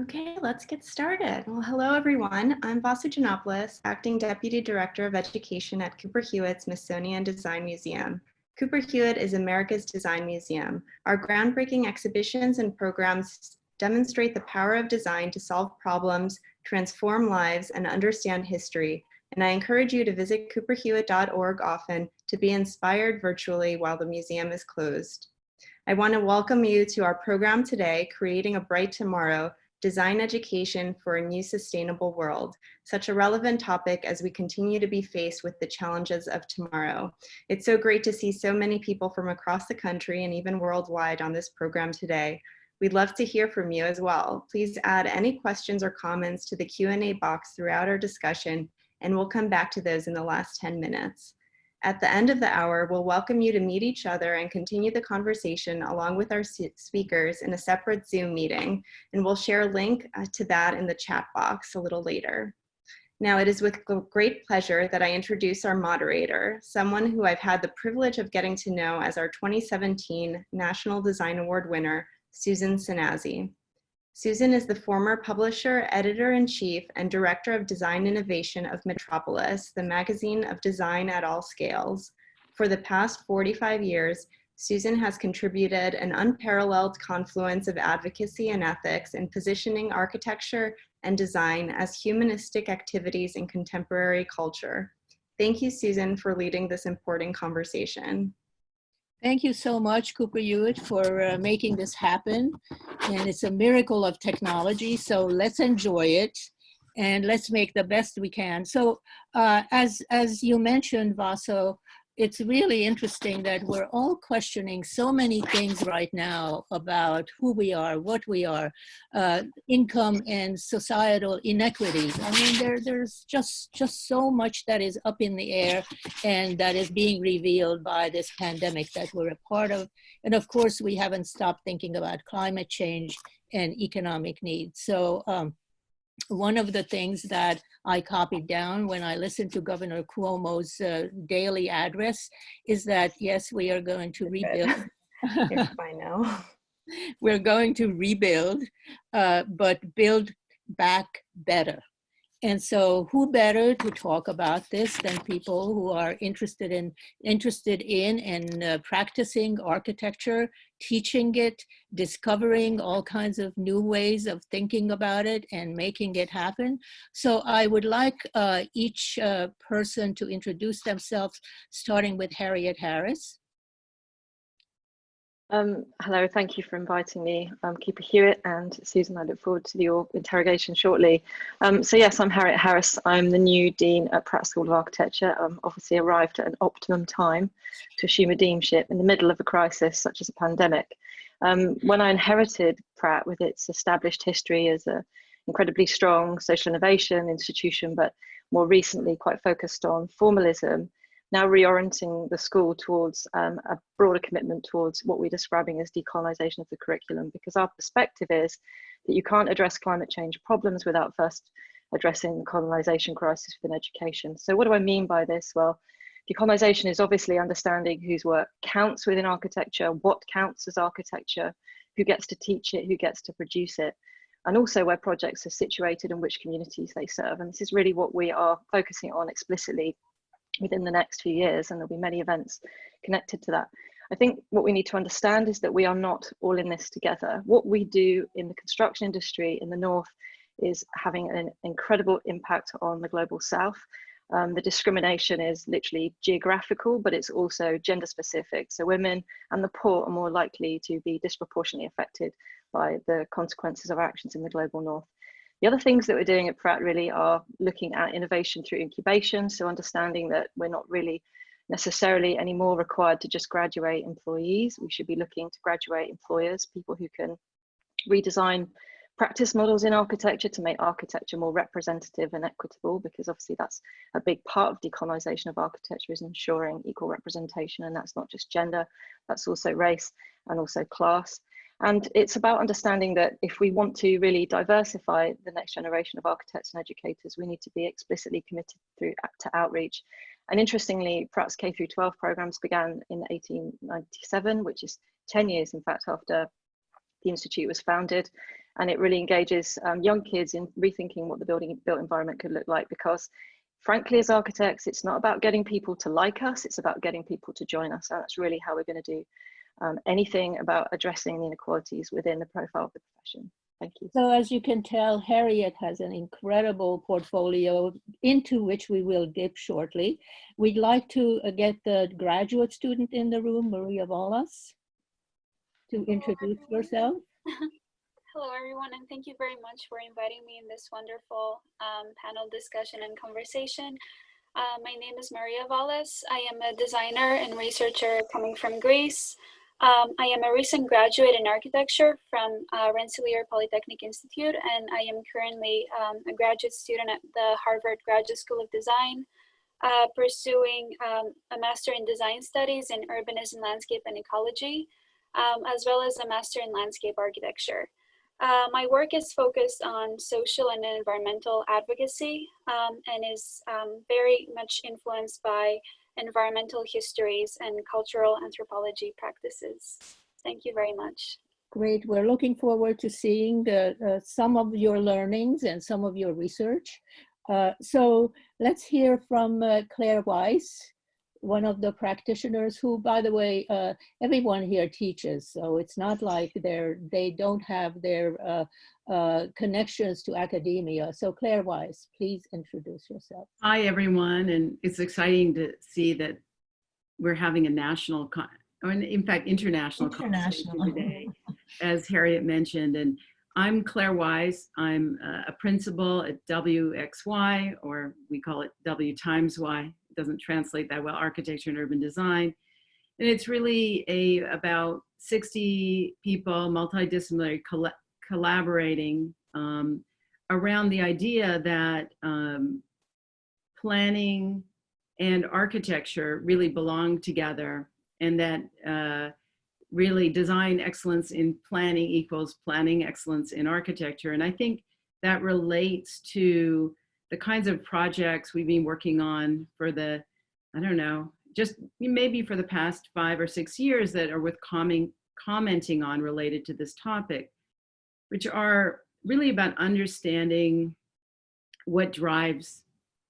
Okay, let's get started. Well, hello everyone. I'm Vasu Janopoulos, Acting Deputy Director of Education at Cooper Hewitt Smithsonian Design Museum. Cooper Hewitt is America's design museum. Our groundbreaking exhibitions and programs demonstrate the power of design to solve problems, transform lives, and understand history. And I encourage you to visit cooperhewitt.org often to be inspired virtually while the museum is closed. I want to welcome you to our program today, Creating a Bright Tomorrow, design education for a new sustainable world, such a relevant topic as we continue to be faced with the challenges of tomorrow. It's so great to see so many people from across the country and even worldwide on this program today. We'd love to hear from you as well. Please add any questions or comments to the Q&A box throughout our discussion, and we'll come back to those in the last 10 minutes. At the end of the hour, we'll welcome you to meet each other and continue the conversation along with our speakers in a separate Zoom meeting, and we'll share a link uh, to that in the chat box a little later. Now, it is with great pleasure that I introduce our moderator, someone who I've had the privilege of getting to know as our 2017 National Design Award winner, Susan Szenasy. Susan is the former publisher, editor-in-chief, and director of design innovation of Metropolis, the magazine of design at all scales. For the past 45 years, Susan has contributed an unparalleled confluence of advocacy and ethics in positioning architecture and design as humanistic activities in contemporary culture. Thank you, Susan, for leading this important conversation. Thank you so much, Cooper Hewitt, for uh, making this happen. And it's a miracle of technology, so let's enjoy it and let's make the best we can. So uh, as, as you mentioned, Vaso, it's really interesting that we're all questioning so many things right now about who we are, what we are, uh, income and societal inequities. I mean, there, there's just, just so much that is up in the air and that is being revealed by this pandemic that we're a part of. And of course, we haven't stopped thinking about climate change and economic needs. So um, one of the things that I copied down when I listened to Governor Cuomo's uh, daily address is that, yes, we are going to rebuild. I know. We're going to rebuild, uh, but build back better. And so who better to talk about this than people who are interested in interested in and uh, practicing architecture, teaching it, discovering all kinds of new ways of thinking about it and making it happen. So I would like uh, each uh, person to introduce themselves, starting with Harriet Harris. Um, hello, thank you for inviting me. I'm Cooper Hewitt and Susan, I look forward to your interrogation shortly. Um, so yes, I'm Harriet Harris. I'm the new Dean at Pratt School of Architecture. I'm obviously arrived at an optimum time to assume a deanship in the middle of a crisis such as a pandemic. Um, when I inherited Pratt with its established history as an incredibly strong social innovation institution, but more recently quite focused on formalism, now reorienting the school towards um, a broader commitment towards what we're describing as decolonization of the curriculum, because our perspective is that you can't address climate change problems without first addressing the colonization crisis within education. So what do I mean by this? Well, decolonization is obviously understanding whose work counts within architecture, what counts as architecture, who gets to teach it, who gets to produce it, and also where projects are situated and which communities they serve. And this is really what we are focusing on explicitly within the next few years, and there'll be many events connected to that. I think what we need to understand is that we are not all in this together. What we do in the construction industry in the North is having an incredible impact on the global South. Um, the discrimination is literally geographical, but it's also gender specific. So women and the poor are more likely to be disproportionately affected by the consequences of our actions in the global North. The other things that we're doing at Pratt really are looking at innovation through incubation. So understanding that we're not really necessarily anymore required to just graduate employees. We should be looking to graduate employers, people who can redesign practice models in architecture to make architecture more representative and equitable, because obviously that's a big part of decolonization of architecture is ensuring equal representation. And that's not just gender, that's also race and also class. And it's about understanding that if we want to really diversify the next generation of architects and educators, we need to be explicitly committed through to outreach. And interestingly, Pratt's K through 12 programs began in 1897, which is 10 years, in fact, after the Institute was founded. and it really engages um, young kids in rethinking what the building built environment could look like because frankly as architects it's not about getting people to like us it's about getting people to join us and that's really how we're going to do um, anything about addressing the inequalities within the profile of the profession thank you So as you can tell, Harriet has an incredible portfolio into which we will dip shortly. We'd like to uh, get the graduate student in the room, Maria Wallace, to introduce yourself. Hello, everyone, and thank you very much for inviting me in this wonderful um, panel discussion and conversation. Uh, my name is Maria Valles. I am a designer and researcher coming from Greece. Um, I am a recent graduate in architecture from uh, Rensselaer Polytechnic Institute, and I am currently um, a graduate student at the Harvard Graduate School of Design, uh, pursuing um, a Master in Design Studies in Urbanism, Landscape, and Ecology, um, as well as a Master in Landscape Architecture. Uh, my work is focused on social and environmental advocacy um, and is um, very much influenced by environmental histories and cultural anthropology practices. Thank you very much. Great, we're looking forward to seeing the, uh, some of your learnings and some of your research. Uh, so let's hear from uh, Claire Weisz, one of the practitioners who, by the way, uh, everyone here teaches, so it's not like they're, they don't have their uh, uh, connections to academia. So Claire Weisz, please introduce yourself. Hi, everyone. And it's exciting to see that we're having a national, con or in in fact, international, conversation International. today, as Harriet mentioned. And I'm Claire Weisz. I'm uh, a principal at WXY, or we call it W times Y. Doesn't translate that well, architecture and urban design. And it's really a about 60 people, multidisciplinary, colla collaborating um, around the idea that um, planning and architecture really belong together and that uh, really design excellence in planning equals planning excellence in architecture. And I think that relates to the kinds of projects we've been working on for the, I don't know, just maybe for the past five or six years that are worth comment, commenting on related to this topic, which are really about understanding what drives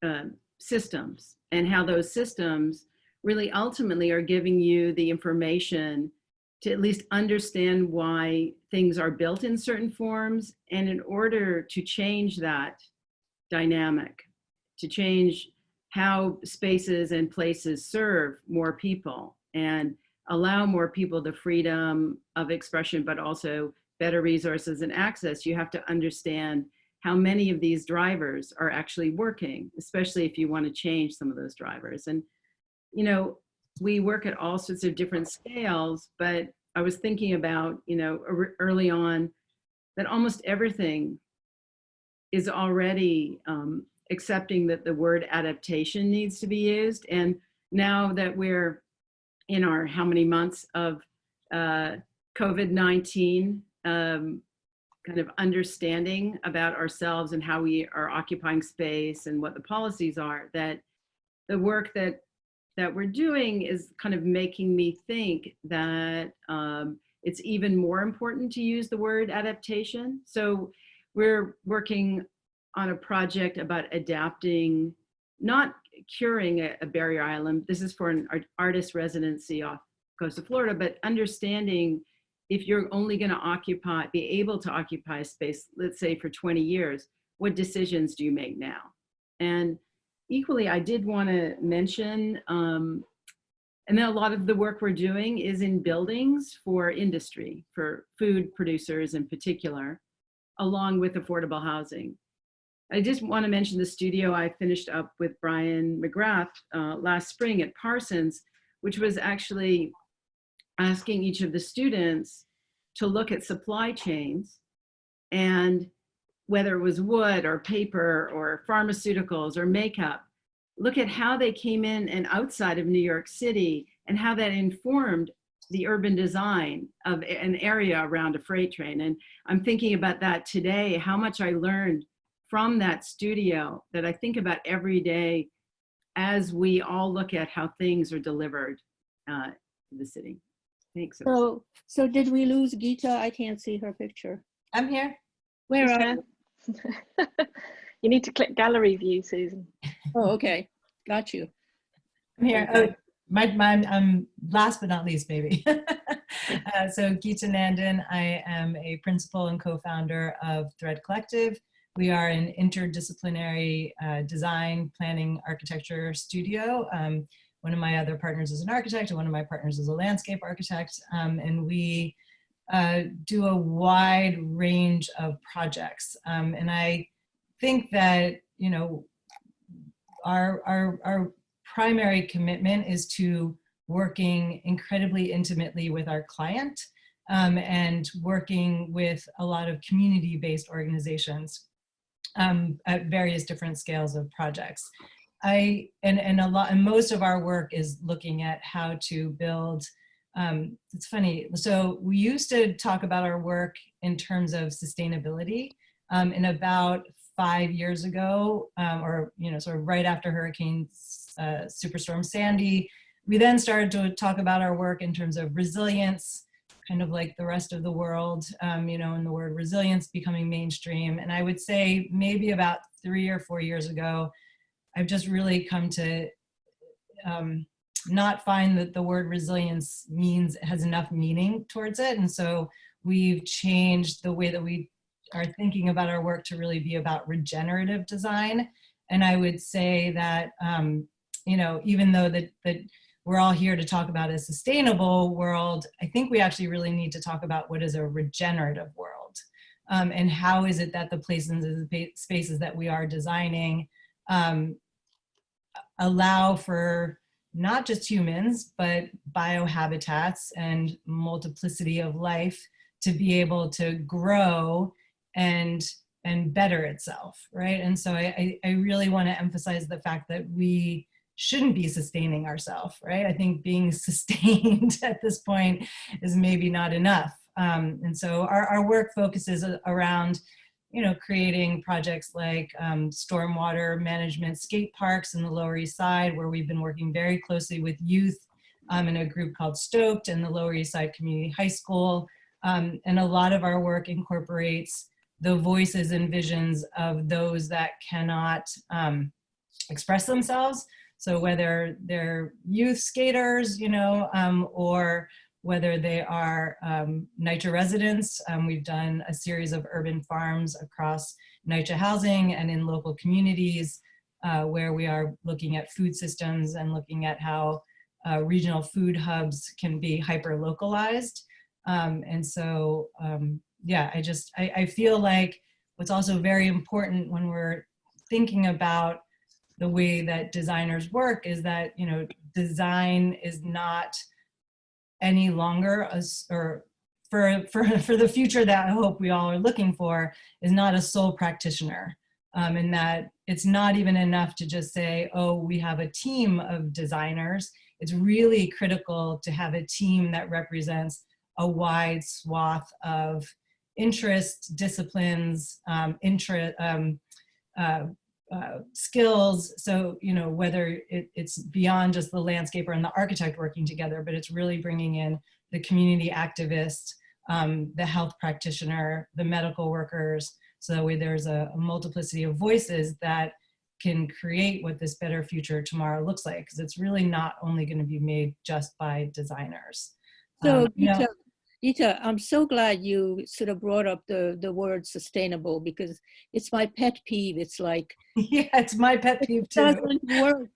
uh, systems and how those systems really ultimately are giving you the information to at least understand why things are built in certain forms. And in order to change that dynamic, to change how spaces and places serve more people and allow more people the freedom of expression, but also better resources and access, you have to understand how many of these drivers are actually working, especially if you want to change some of those drivers. And, you know, we work at all sorts of different scales, but I was thinking about, you know, er, early on that almost everything is already um, accepting that the word adaptation needs to be used. And now that we're in our how many months of uh, COVID-19, um, kind of understanding about ourselves and how we are occupying space and what the policies are, that the work that that we're doing is kind of making me think that um, it's even more important to use the word adaptation. So we're working on a project about adapting, not curing a, a barrier island. This is for an art, artist residency off coast of Florida, but understanding if you're only going to occupy, be able to occupy space, let's say for 20 years, what decisions do you make now? And equally, I did want to mention, um, and then a lot of the work we're doing is in buildings for industry, for food producers in particular, along with affordable housing. I just want to mention the studio I finished up with Brian McGrath uh, last spring at Parsons, which was actually asking each of the students to look at supply chains and whether it was wood or paper or pharmaceuticals or makeup, look at how they came in and outside of New York City and how that informed the urban design of an area around a freight train. And I'm thinking about that today, how much I learned from that studio that I think about every day as we all look at how things are delivered uh, to the city. Thanks. So, so did we lose Gita? I can't see her picture. I'm here. Where are, there. you need to click gallery view, Susan. oh, okay, got you. I'm here. Oh, my, my, um, last but not least, maybe. uh, so Gita Nandan, I am a principal and co-founder of Thread Collective. We are an interdisciplinary uh, design, planning, architecture studio. Um, one of my other partners is an architect and one of my partners is a landscape architect. Um, and we uh, do a wide range of projects. Um, and I think that, you know, our, our, our primary commitment is to working incredibly intimately with our client um, and working with a lot of community-based organizations um, at various different scales of projects. I, and, and a lot, and most of our work is looking at how to build, um, it's funny, so we used to talk about our work in terms of sustainability um, and about five years ago, um, or, you know, sort of right after Hurricane uh, Superstorm Sandy, we then started to talk about our work in terms of resilience, kind of like the rest of the world, um, you know, and the word resilience becoming mainstream. And I would say maybe about three or four years ago, I've just really come to um, not find that the word resilience means has enough meaning towards it. And so we've changed the way that we are thinking about our work to really be about regenerative design. And I would say that, um, you know, even though that, that we're all here to talk about a sustainable world, I think we actually really need to talk about what is a regenerative world. Um, and how is it that the places and the spaces that we are designing um, allow for not just humans, but biohabitats and multiplicity of life to be able to grow and and better itself, right? And so I, I really want to emphasize the fact that we shouldn't be sustaining ourselves, right? I think being sustained at this point is maybe not enough. Um, and so our, our work focuses around you know, creating projects like um, stormwater management skate parks in the Lower East Side, where we've been working very closely with youth um, in a group called Stoked and the Lower East Side Community High School. Um, and a lot of our work incorporates the voices and visions of those that cannot um, express themselves. So whether they're youth skaters, you know, um, or whether they are um, NYCHA residents. Um, we've done a series of urban farms across NYCHA housing and in local communities uh, where we are looking at food systems and looking at how uh, regional food hubs can be hyper localized. Um, and so, um, yeah, I just, I, I feel like what's also very important when we're thinking about the way that designers work is that, you know, design is not any longer as, or for, for, for the future that I hope we all are looking for is not a sole practitioner. Um, and that it's not even enough to just say, oh, we have a team of designers. It's really critical to have a team that represents a wide swath of interest, disciplines, um, interest, um, uh, uh, skills. So, you know, whether it, it's beyond just the landscaper and the architect working together, but it's really bringing in the community activist, um, the health practitioner, the medical workers. So that way there's a, a multiplicity of voices that can create what this better future tomorrow looks like. Because it's really not only going to be made just by designers. So, um, you know, Gita, I'm so glad you sort of brought up the, the word sustainable because it's my pet peeve. It's like, yeah, it's my pet peeve it too. doesn't work.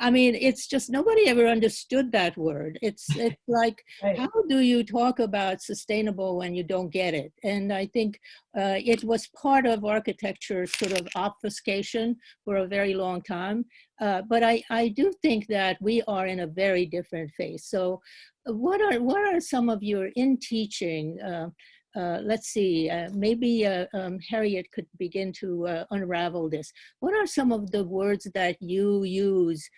I mean, it's just nobody ever understood that word. It's it's like, Right. how do you talk about sustainable when you don't get it? And I think uh, it was part of architecture sort of obfuscation for a very long time. Uh, but I, I do think that we are in a very different phase. So uh, what are, what are some of your in teaching, uh, uh, let's see, uh, maybe uh, um, Harriet could begin to uh, unravel this. What are some of the words that you use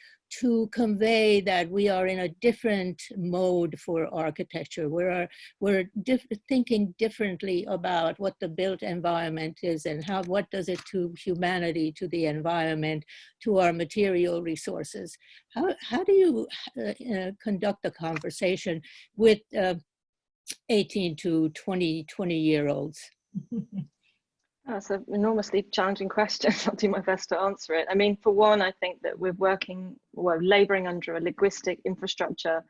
to convey that we are in a different mode for architecture? We're, we're diff thinking differently about what the built environment is and how, what does it to humanity, to the environment, to our material resources. How, how do you uh, uh, conduct a conversation with uh, 18 to 20, 20 year olds? That's an enormously challenging question. I'll do my best to answer it. I mean, for one, I think that we're working, well, laboring under a linguistic infrastructure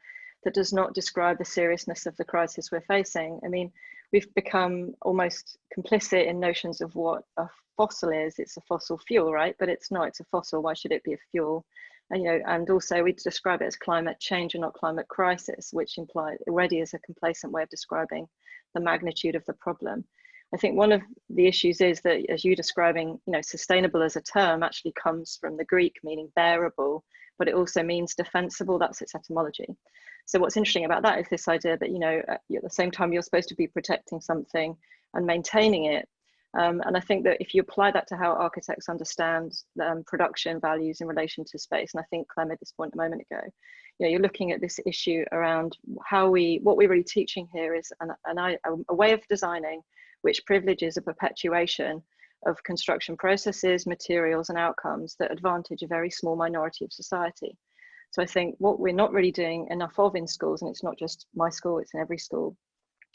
that does not describe the seriousness of the crisis we're facing. I mean, we've become almost complicit in notions of what a fossil is. It's a fossil fuel, right? But it's not, it's a fossil. Why should it be a fuel? And, you know, and also we describe it as climate change and not climate crisis, which implies already is a complacent way of describing the magnitude of the problem. I think one of the issues is that as you're describing, you know, sustainable as a term actually comes from the Greek meaning bearable, but it also means defensible, that's its etymology. So what's interesting about that is this idea that, you know, at the same time you're supposed to be protecting something and maintaining it. Um, and I think that if you apply that to how architects understand um, production values in relation to space, and I think Claire made this point a moment ago, you know, you're looking at this issue around how we, what we're really teaching here is an, an, a way of designing which privileges a perpetuation of construction processes, materials and outcomes that advantage a very small minority of society. So I think what we're not really doing enough of in schools, and it's not just my school, it's in every school,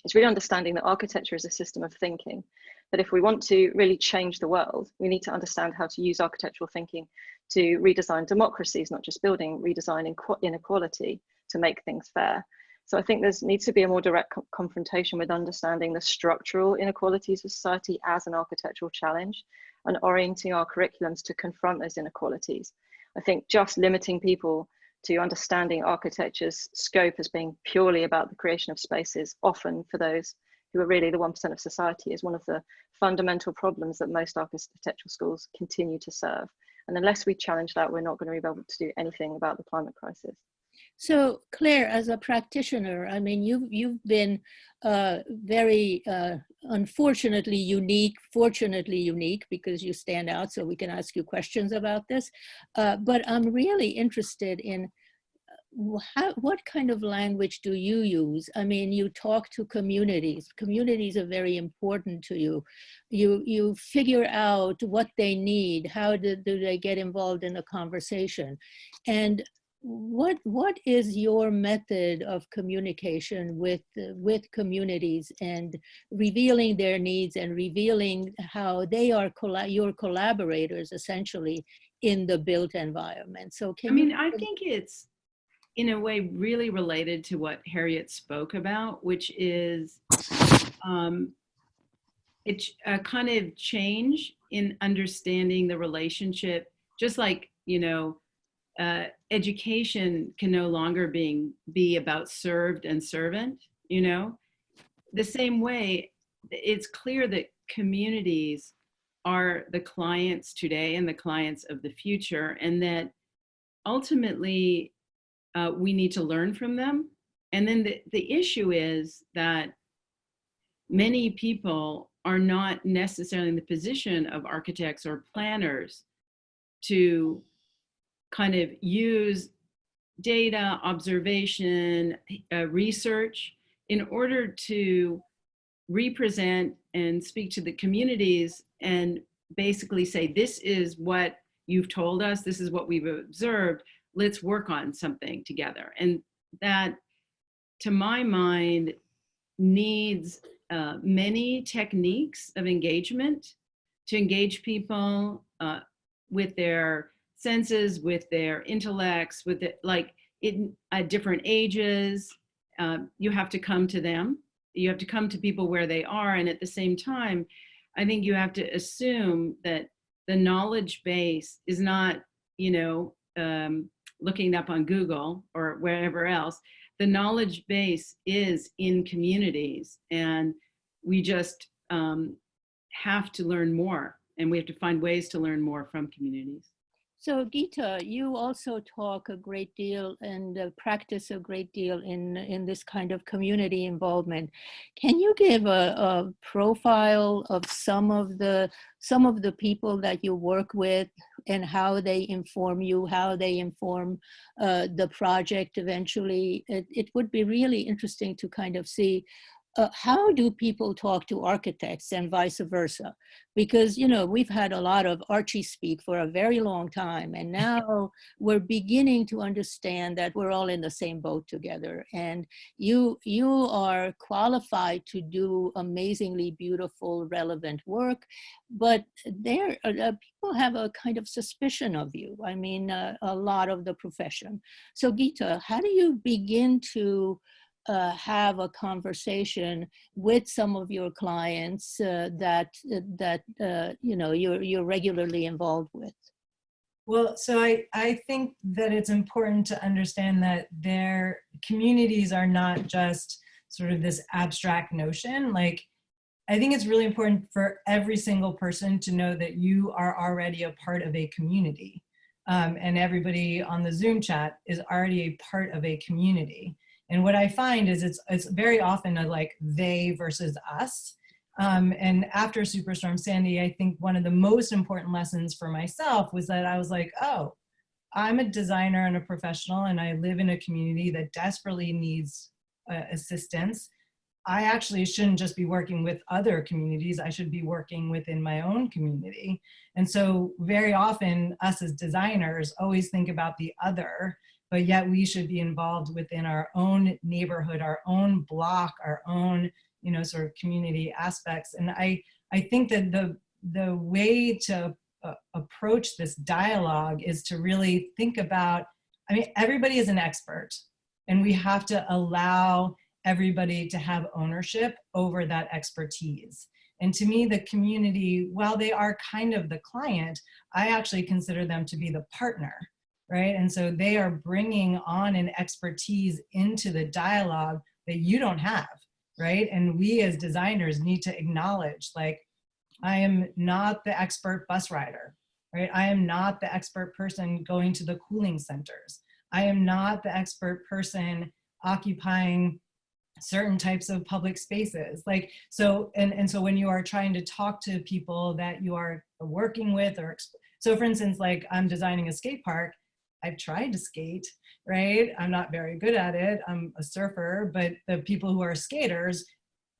is really understanding that architecture is a system of thinking. That if we want to really change the world, we need to understand how to use architectural thinking to redesign democracies, not just building, redesign inequality to make things fair. So I think there needs to be a more direct co confrontation with understanding the structural inequalities of society as an architectural challenge and orienting our curriculums to confront those inequalities. I think just limiting people to understanding architecture's scope as being purely about the creation of spaces, often for those who are really the 1% of society, is one of the fundamental problems that most architectural schools continue to serve. And unless we challenge that, we're not going to be able to do anything about the climate crisis. So Claire, as a practitioner, I mean, you've, you've been uh, very uh, unfortunately unique, fortunately unique, because you stand out, so we can ask you questions about this. Uh, but I'm really interested in how, what kind of language do you use? I mean, you talk to communities. Communities are very important to you. You, you figure out what they need. How do, do they get involved in a conversation? And what what is your method of communication with with communities and revealing their needs and revealing how they are your collaborators essentially in the built environment so can i mean i think it's in a way really related to what harriet spoke about which is um it's a kind of change in understanding the relationship just like you know uh, education can no longer being be about served and servant you know? The same way it's clear that communities are the clients today and the clients of the future and that ultimately uh, we need to learn from them. And then the, the issue is that many people are not necessarily in the position of architects or planners to kind of use data, observation, uh, research in order to represent and speak to the communities and basically say, this is what you've told us, this is what we've observed, let's work on something together. And that, to my mind, needs uh, many techniques of engagement to engage people uh, with their senses, with their intellects, with it, like in at different ages. Um, you have to come to them. You have to come to people where they are. And at the same time, I think you have to assume that the knowledge base is not, you know, um, looking up on Google or wherever else. The knowledge base is in communities and we just um, have to learn more and we have to find ways to learn more from communities. So Gita, you also talk a great deal and uh, practice a great deal in, in this kind of community involvement. Can you give a, a, profile of some of the some of the people that you work with and how they inform you, how they inform uh, the project eventually? It, it would be really interesting to kind of see uh, how do people talk to architects and vice versa? Because, you know, we've had a lot of Archie speak for a very long time, and now we're beginning to understand that we're all in the same boat together. And you, you are qualified to do amazingly beautiful, relevant work, but there, uh, uh people have a kind of suspicion of you. I mean, uh, a lot of the profession. So Gita, how do you begin to uh, have a conversation with some of your clients uh, that uh, that uh, you know you're you're regularly involved with? Well, so I, I think that it's important to understand that their communities are not just sort of this abstract notion. Like, I think it's really important for every single person to know that you are already a part of a community. Um, and everybody on the Zoom chat is already a part of a community. And what I find is it's, it's very often a like they versus us. Um, and after Superstorm Sandy, I think one of the most important lessons for myself was that I was like, oh, I'm a designer and a professional and I live in a community that desperately needs uh, assistance. I actually shouldn't just be working with other communities, I should be working within my own community. And so very often us as designers always think about the other but yet we should be involved within our own neighborhood, our own block, our own, you know, sort of community aspects. And I, I think that the, the way to uh, approach this dialogue is to really think about, I mean, everybody is an expert and we have to allow everybody to have ownership over that expertise. And to me, the community, while they are kind of the client, I actually consider them to be the partner right? And so they are bringing on an expertise into the dialogue that you don't have, right? And we as designers need to acknowledge like, I am not the expert bus rider, right? I am not the expert person going to the cooling centers. I am not the expert person occupying certain types of public spaces like so and and so when you are trying to talk to people that you are working with or so for instance like i'm designing a skate park I've tried to skate, right? I'm not very good at it. I'm a surfer, but the people who are skaters,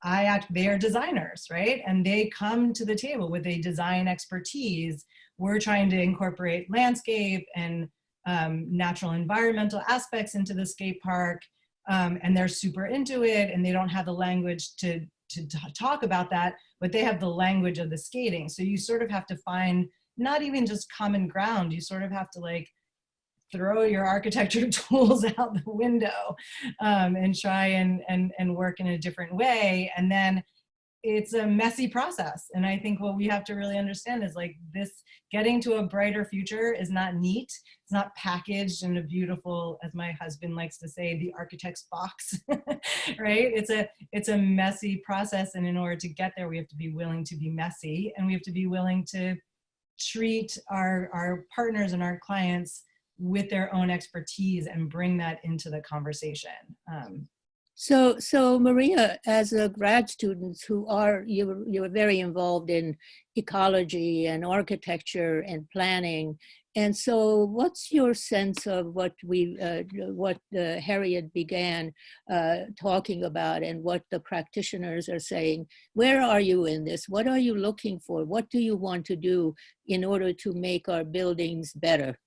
I act, they are designers, right? And they come to the table with a design expertise. We're trying to incorporate landscape and um, natural environmental aspects into the skate park. Um, and they're super into it and they don't have the language to, to talk about that, but they have the language of the skating. So you sort of have to find not even just common ground, you sort of have to like throw your architecture tools out the window um, and try and, and, and work in a different way. And then it's a messy process. And I think what we have to really understand is like this getting to a brighter future is not neat. It's not packaged in a beautiful, as my husband likes to say, the architect's box, right? It's a, it's a messy process. And in order to get there, we have to be willing to be messy and we have to be willing to treat our, our partners and our clients with their own expertise and bring that into the conversation. Um, so, so Maria, as a grad students who are, you, you were very involved in ecology and architecture and planning. And so what's your sense of what we, uh, what uh, Harriet began uh, talking about and what the practitioners are saying? Where are you in this? What are you looking for? What do you want to do in order to make our buildings better?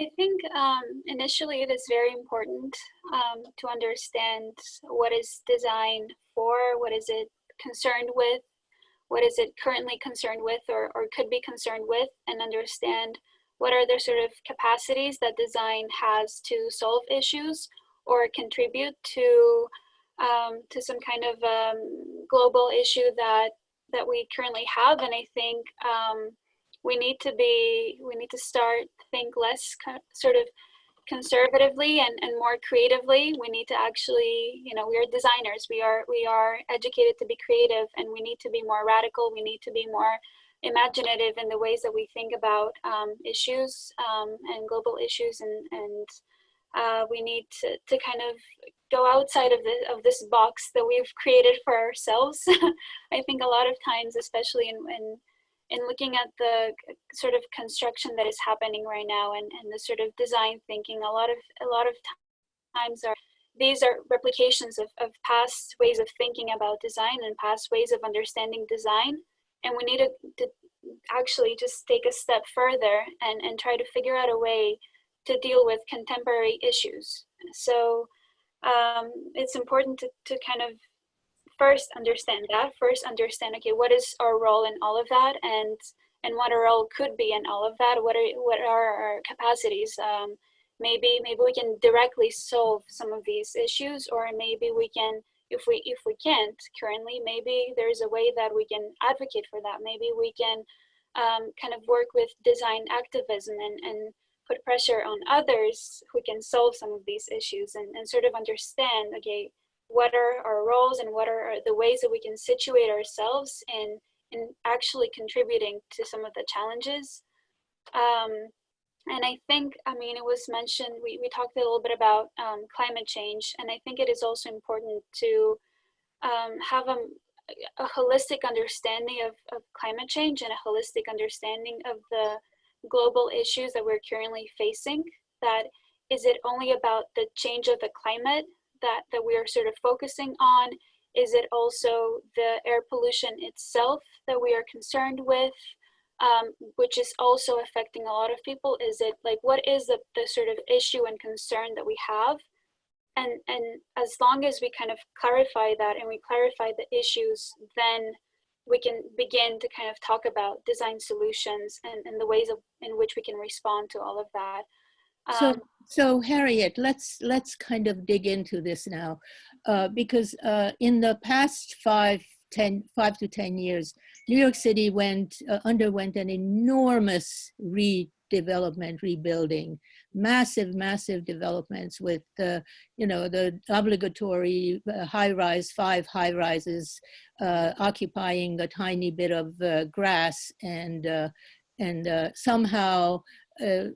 I think um, initially it is very important um, to understand what is designed for, what is it concerned with, what is it currently concerned with or, or could be concerned with, and understand what are the sort of capacities that design has to solve issues or contribute to um, to some kind of um, global issue that that we currently have. And I think um, we need to be we need to start think less sort of conservatively and, and more creatively. We need to actually you know we are designers. We are we are educated to be creative and we need to be more radical. We need to be more imaginative in the ways that we think about um, issues um, and global issues. And and uh, we need to, to kind of go outside of the of this box that we've created for ourselves. I think a lot of times especially in, in in looking at the sort of construction that is happening right now and, and the sort of design thinking, a lot of a lot of times are these are replications of, of past ways of thinking about design and past ways of understanding design. And we need to, to actually just take a step further and, and try to figure out a way to deal with contemporary issues. So um, it's important to, to kind of first understand that, first understand, okay, what is our role in all of that and and what our role could be in all of that, what are, what are our capacities. Um, maybe maybe we can directly solve some of these issues or maybe we can if we if we can't currently maybe there's a way that we can advocate for that maybe we can um, kind of work with design activism and, and put pressure on others who can solve some of these issues and, and sort of understand okay what are our roles and what are the ways that we can situate ourselves in in actually contributing to some of the challenges um, and I think, I mean, it was mentioned, we, we talked a little bit about um, climate change, and I think it is also important to um, have a, a holistic understanding of, of climate change and a holistic understanding of the global issues that we're currently facing. That is it only about the change of the climate that, that we are sort of focusing on? Is it also the air pollution itself that we are concerned with? um, which is also affecting a lot of people is it like what is the, the sort of issue and concern that we have and and as long as we kind of clarify that and we clarify the issues then we can begin to kind of talk about design solutions and, and the ways of, in which we can respond to all of that um, so so harriet let's let's kind of dig into this now uh, because uh, in the past five 10, five to 10 years, New York City went, uh, underwent an enormous redevelopment, rebuilding, massive, massive developments with, uh, you know, the obligatory uh, high-rise, five high-rises uh, occupying a tiny bit of uh, grass and, uh, and somehow uh,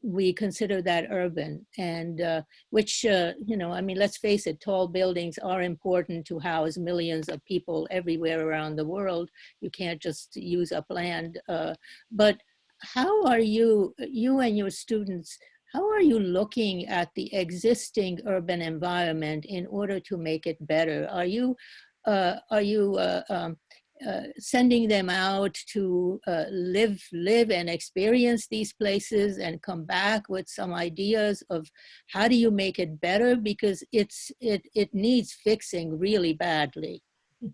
we consider that urban and uh, which, uh, you know, I mean, let's face it, tall buildings are important to house millions of people everywhere around the world. You can't just use up land. Uh, but how are you, you and your students, how are you looking at the existing urban environment in order to make it better? Are you, uh, are you uh, um, uh, sending them out to uh, live live and experience these places and come back with some ideas of how do you make it better because it's it it needs fixing really badly.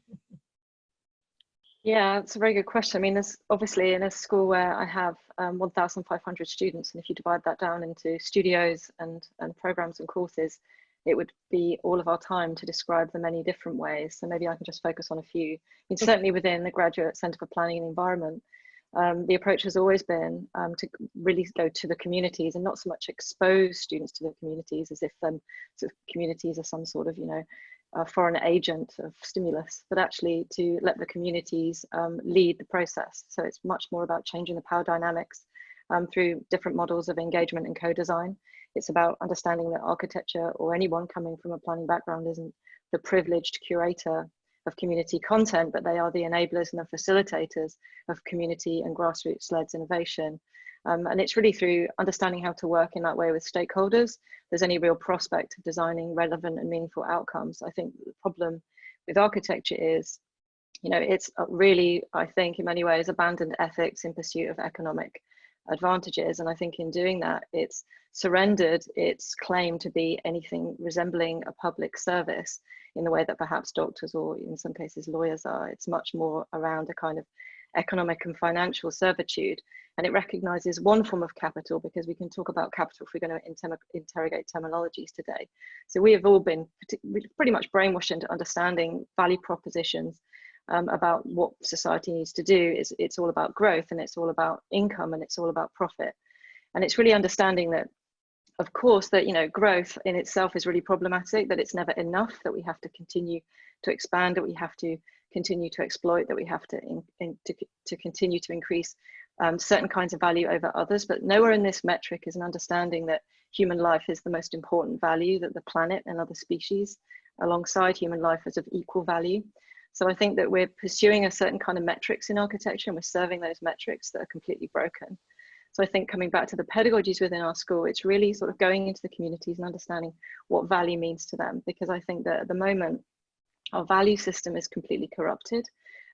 Yeah it's a very good question. I mean there's obviously in a school where i have um, 1500 students and if you divide that down into studios and and programs and courses it would be all of our time to describe the many different ways. So maybe I can just focus on a few. I mean, certainly within the Graduate Centre for Planning and Environment, um, the approach has always been um, to really go to the communities and not so much expose students to the communities as if um, sort of communities are some sort of, you know, a foreign agent of stimulus, but actually to let the communities um, lead the process. So it's much more about changing the power dynamics um, through different models of engagement and co-design. It's about understanding that architecture or anyone coming from a planning background isn't the privileged curator of community content, but they are the enablers and the facilitators of community and grassroots-led innovation. Um, and it's really through understanding how to work in that way with stakeholders, there's any real prospect of designing relevant and meaningful outcomes. I think the problem with architecture is, you know, it's really, I think in many ways, abandoned ethics in pursuit of economic advantages. And I think in doing that, it's surrendered its claim to be anything resembling a public service in the way that perhaps doctors or in some cases lawyers are. It's much more around a kind of economic and financial servitude. And it recognizes one form of capital because we can talk about capital if we're going to inter interrogate terminologies today. So we have all been pretty much brainwashed into understanding value propositions um, about what society needs to do is it's all about growth and it's all about income and it's all about profit. And it's really understanding that of course that you know growth in itself is really problematic that it's never enough that we have to continue to expand that we have to continue to exploit that we have to in, in, to, to continue to increase um, certain kinds of value over others. But nowhere in this metric is an understanding that human life is the most important value that the planet and other species alongside human life is of equal value so I think that we're pursuing a certain kind of metrics in architecture and we're serving those metrics that are completely broken. So I think coming back to the pedagogies within our school, it's really sort of going into the communities and understanding what value means to them. Because I think that at the moment, our value system is completely corrupted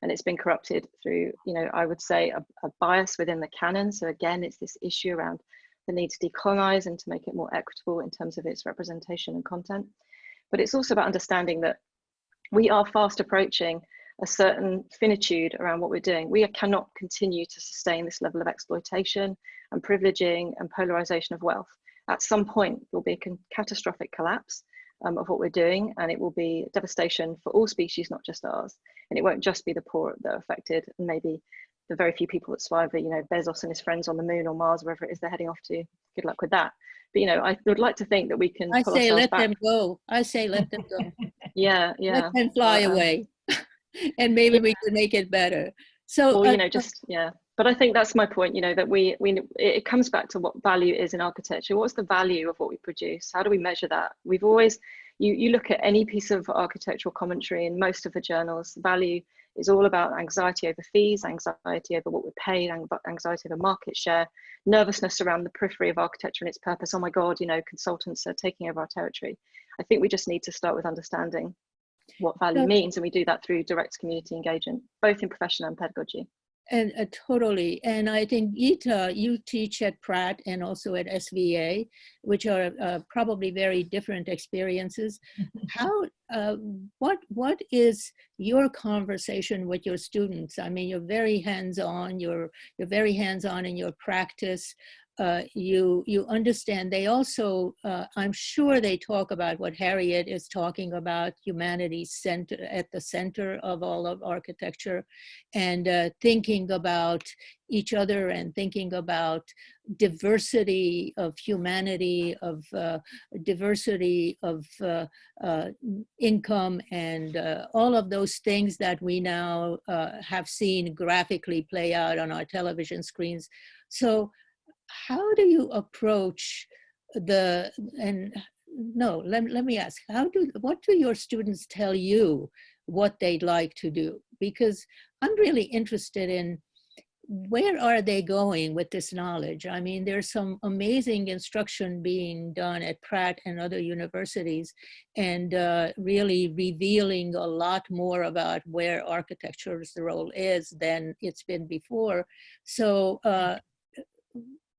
and it's been corrupted through, you know, I would say a, a bias within the canon. So again, it's this issue around the need to decolonize and to make it more equitable in terms of its representation and content. But it's also about understanding that we are fast approaching a certain finitude around what we're doing. We cannot continue to sustain this level of exploitation and privileging and polarization of wealth. At some point, there will be a catastrophic collapse um, of what we're doing, and it will be devastation for all species, not just ours. And it won't just be the poor that are affected, and maybe the very few people that survive you know, Bezos and his friends on the moon or Mars, wherever it is they're heading off to. Good luck with that. But you know, I would like to think that we can. I say let back. them go. I say let them go. yeah, yeah. Let them fly uh, away, and maybe yeah. we can make it better. So you uh, know, just yeah. But I think that's my point. You know, that we we it comes back to what value is in architecture. What's the value of what we produce? How do we measure that? We've always you you look at any piece of architectural commentary in most of the journals. Value is all about anxiety over fees, anxiety over what we're paid, anxiety over market share, nervousness around the periphery of architecture and its purpose. Oh my God, you know, consultants are taking over our territory. I think we just need to start with understanding what value means, and we do that through direct community engagement, both in profession and pedagogy. And uh, totally. And I think Gita, you teach at Pratt and also at SVA, which are uh, probably very different experiences. How, uh, what, what is your conversation with your students? I mean, you're very hands-on, you're, you're very hands-on in your practice uh, you you understand. They also uh, i'm sure they talk about what harriet is talking about humanity center at the center of all of architecture and uh, thinking about each other and thinking about diversity of humanity of uh, diversity of uh, income and all of those things that we now have seen graphically play out on our television screens. So how do you approach the, and no, let, let me ask, how do, what do your students tell you what they'd like to do? Because I'm really interested in where are they going with this knowledge? I mean, there's some amazing instruction being done at Pratt and other universities and uh, really revealing a lot more about where architecture's role is than it's been before. So uh,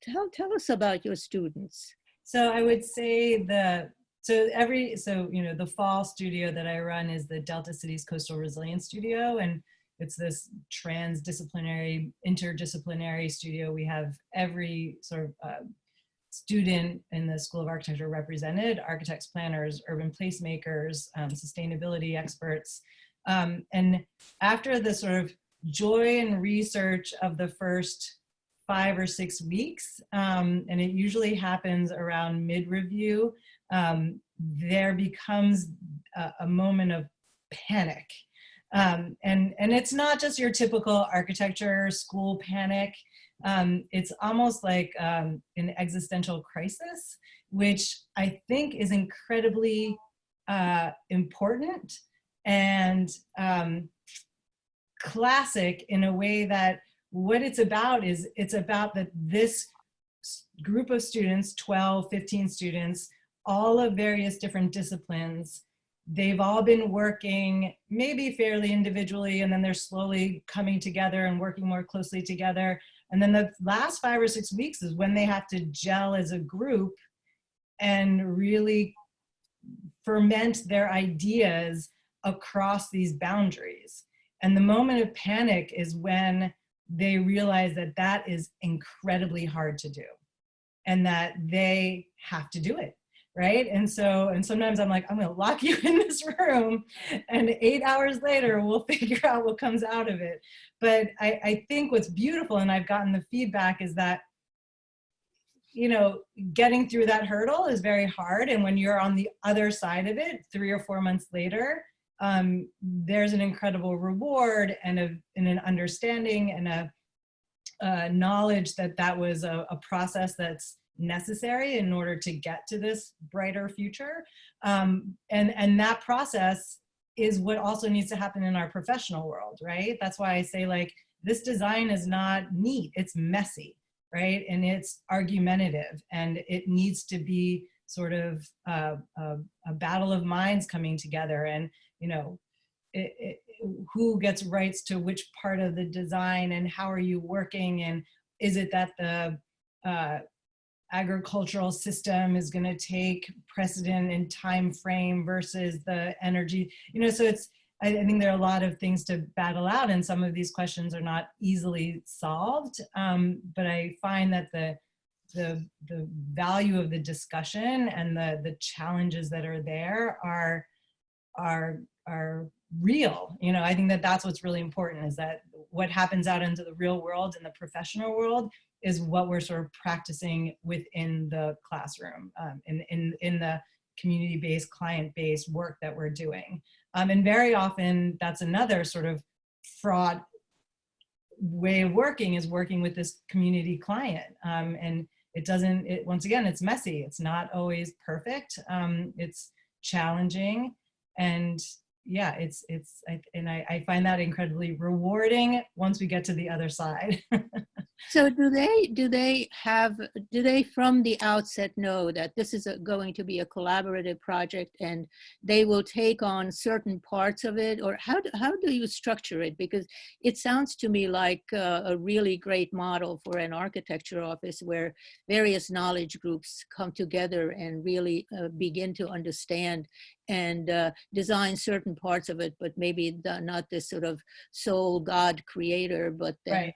tell, tell us about your students. So I would say the, so every, so, you know, the fall studio that I run is the Delta Cities Coastal Resilience Studio. And it's this transdisciplinary, interdisciplinary studio. We have every sort of uh, student in the School of Architecture represented, architects, planners, urban placemakers, um, sustainability experts. Um, and after the sort of joy and research of the first five or six weeks, um, and it usually happens around mid-review, um, there becomes a, a, moment of panic. Um, and, and it's not just your typical architecture school panic. Um, it's almost like um, an existential crisis, which I think is incredibly uh, important and um, classic in a way that what it's about is it's about that this group of students, 12, 15 students, all of various different disciplines, they've all been working maybe fairly individually and then they're slowly coming together and working more closely together. And then the last five or six weeks is when they have to gel as a group and really ferment their ideas across these boundaries. And the moment of panic is when they realize that that is incredibly hard to do and that they have to do it right? And so and sometimes i'm like i'm to lock you in this room and eight hours later we'll figure out what comes out of it. But i i think what's beautiful and i've gotten the feedback is that you know getting through that hurdle is very hard. And when you're on the other side of it three or four months later um, there's an incredible reward and, a, and an understanding and a, a knowledge that that was a, a, process that's necessary in order to get to this brighter future. Um, and, and that process is what also needs to happen in our professional world, right? That's why I say like, this design is not neat, it's messy. right? And it's argumentative and it needs to be sort of uh, a, a, battle of minds coming together and, you know, it, it, who gets rights to which part of the design and how are you working? And is it that the uh, agricultural system is going to take precedent in time frame versus the energy? You know so it's I, I, think there are a lot of things to battle out and some of these questions are not easily solved um, but i find that the the the value of the discussion and the the challenges that are there are are are real you know i think that that's what's really important is that what happens out into the real world in the professional world is what we're sort of practicing within the classroom um, in, in, in the community-based, client-based work that we're doing. Um, and very often that's another sort of fraught way of working is working with this community client. Um, and it doesn't, it, once again, it's messy. It's not always perfect. Um, it's challenging. And yeah, it's, it's, and I, I find that incredibly rewarding once we get to the other side. So do they do they have do they from the outset know that this is a, going to be a collaborative project and they will take on certain parts of it or how do, how do you structure it because it sounds to me like uh, a really great model for an architecture office where various knowledge groups come together and really uh, begin to understand and uh, design certain parts of it but maybe the, not this sort of sole god creator but then right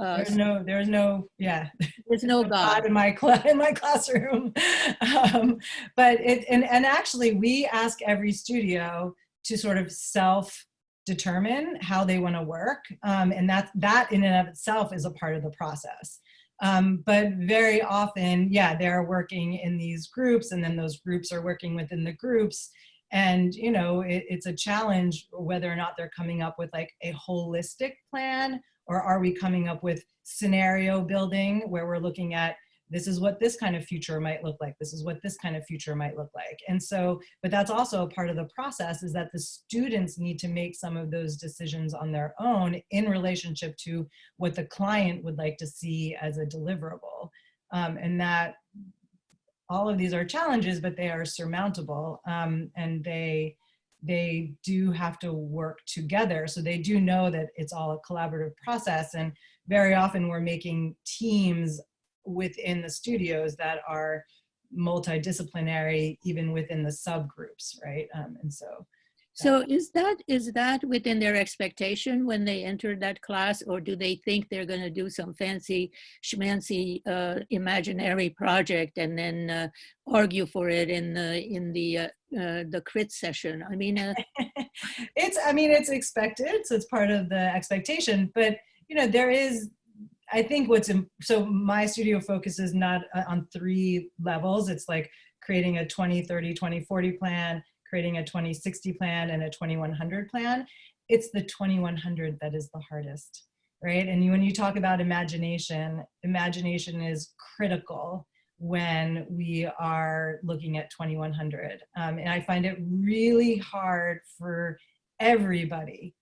uh, there's no, there's no, yeah. There's no God in my class in my classroom. um, but it, and and actually, we ask every studio to sort of self determine how they want to work, um, and that that in and of itself is a part of the process. Um, but very often, yeah, they're working in these groups, and then those groups are working within the groups. And you know, it, it's a challenge whether or not they're coming up with like a holistic plan or are we coming up with scenario building where we're looking at this is what this kind of future might look like. This is what this kind of future might look like. And so, but that's also a part of the process is that the students need to make some of those decisions on their own in relationship to what the client would like to see as a deliverable. Um, and that all of these are challenges, but they are surmountable um, and they, they do have to work together. So they do know that it's all a collaborative process. And very often we're making teams within the studios that are multidisciplinary, even within the subgroups, right? Um, and so so is that is that within their expectation when they enter that class, or do they think they're going to do some fancy schmancy uh, imaginary project and then uh, argue for it in the in the uh, uh the crit session? I mean, uh it's I mean it's expected, so it's part of the expectation. But you know there is I think what's in, so my studio focuses not uh, on three levels. It's like creating a 20, 30, 20, 40 plan, creating a 2060 plan and a 2100 plan, it's the 2100 that is the hardest, right? And when you talk about imagination, imagination is critical when we are looking at 2100. Um, and I find it really hard for everybody.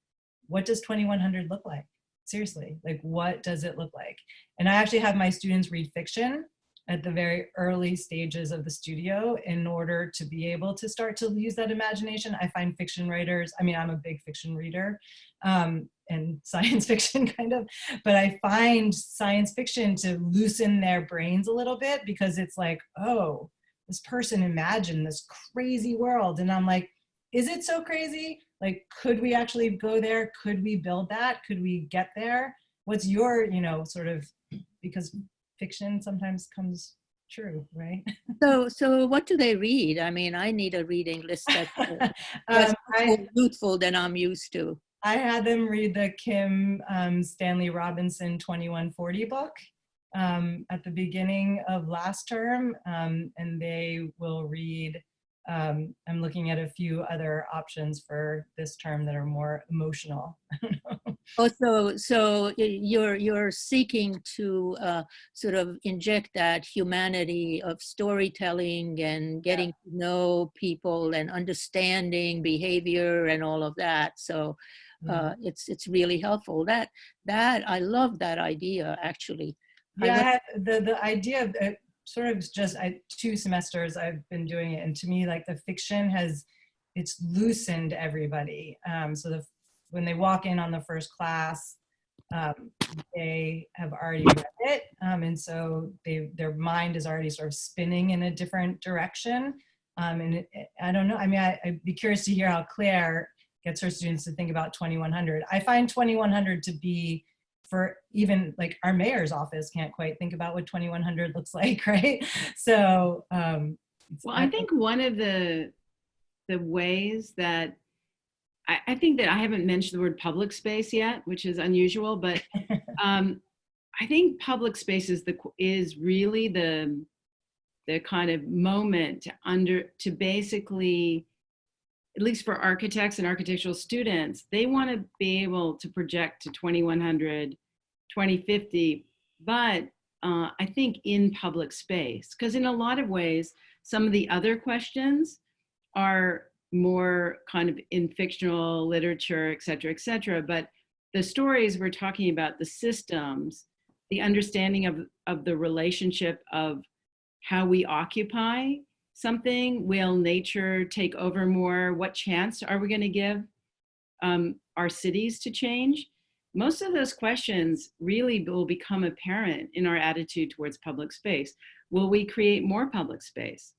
What does 2100 look like? Seriously, like what does it look like? And I actually have my students read fiction at the very early stages of the studio in order to be able to start to use that imagination. I find fiction writers, I mean, I'm a big fiction reader um, and science fiction kind of, but I find science fiction to loosen their brains a little bit because it's like, oh, this person imagined this crazy world. And I'm like, is it so crazy? Like, could we actually go there? Could we build that? Could we get there? What's your, you know, sort of, because fiction sometimes comes true, right? So, so what do they read? I mean, I need a reading list that's, um, more youthful than I'm used to. I had them read the Kim um, Stanley Robinson 2140 book um, at the beginning of last term, um, and they will read um, I'm looking at a few other options for this term that are more emotional. oh, so so you're you're seeking to uh, sort of inject that humanity of storytelling and getting yeah. to know people and understanding behavior and all of that. So uh, mm. it's it's really helpful. That that I love that idea actually. Yeah, the the idea of it sort of just I, two semesters I've been doing it, and to me, like the fiction has it's loosened everybody. Um, so the when they walk in on the first class, um, they have already read it, um, and so they their mind is already sort of spinning in a different direction. Um, and it, I don't know. I mean, I, I'd be curious to hear how Claire gets her students to think about 2100. I find 2100 to be for even like our mayor's office can't quite think about what 2100 looks like, right? So, um, well, I think one of the the ways that I, I, think that I haven't mentioned the word public space yet, which is unusual, but um, I think public space is the is really the the kind of moment to under to basically at least for architects and architectural students, they want to be able to project to 2100 2050, but uh, I think in public space, because in a lot of ways, some of the other questions are more kind of in fictional literature, et cetera, et cetera. But the stories we're talking about, the systems, the understanding of, of the relationship of how we occupy something, will nature take over more? What chance are we gonna give um, our cities to change? Most of those questions really will become apparent in our attitude towards public space. Will we create more public space?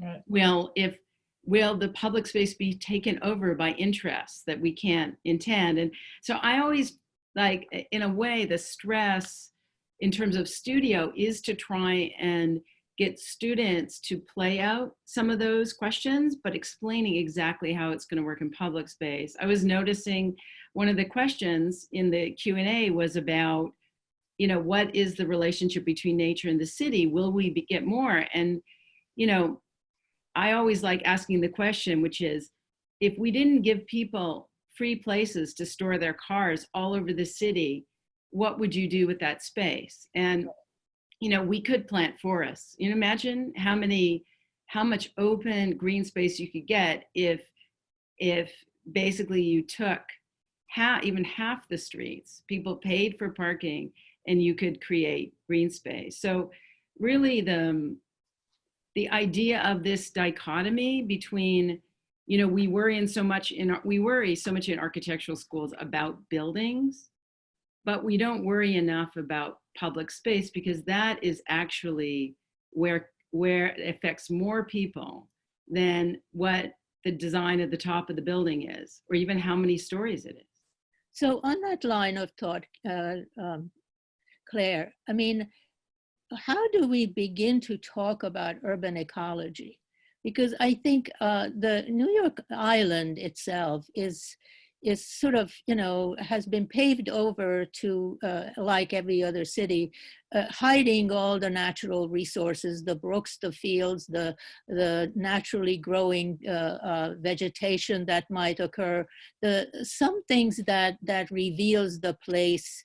Right. Will, if, will the public space be taken over by interests that we can't intend? And so I always like, in a way, the stress in terms of studio is to try and get students to play out some of those questions, but explaining exactly how it's gonna work in public space. I was noticing one of the questions in the Q&A was about, you know, what is the relationship between nature and the city? Will we be, get more? And, you know, I always like asking the question, which is, if we didn't give people free places to store their cars all over the city, what would you do with that space? And, you know, we could plant forests. You know, imagine how many, how much open green space you could get if, if basically you took half, even half the streets. People paid for parking and you could create green space. So really the, um, the idea of this dichotomy between, you know, we worry in so much in, we worry so much in architectural schools about buildings, but we don't worry enough about public space because that is actually where, where it affects more people than what the design at the top of the building is, or even how many stories it is. So on that line of thought, uh, um, Claire, I mean, how do we begin to talk about urban ecology? Because I think uh, the New York Island itself is is sort of, you know, has been paved over to, uh, like every other city, uh, hiding all the natural resources, the brooks, the fields, the, the naturally growing uh, uh vegetation that might occur, the, some things that, that reveals the place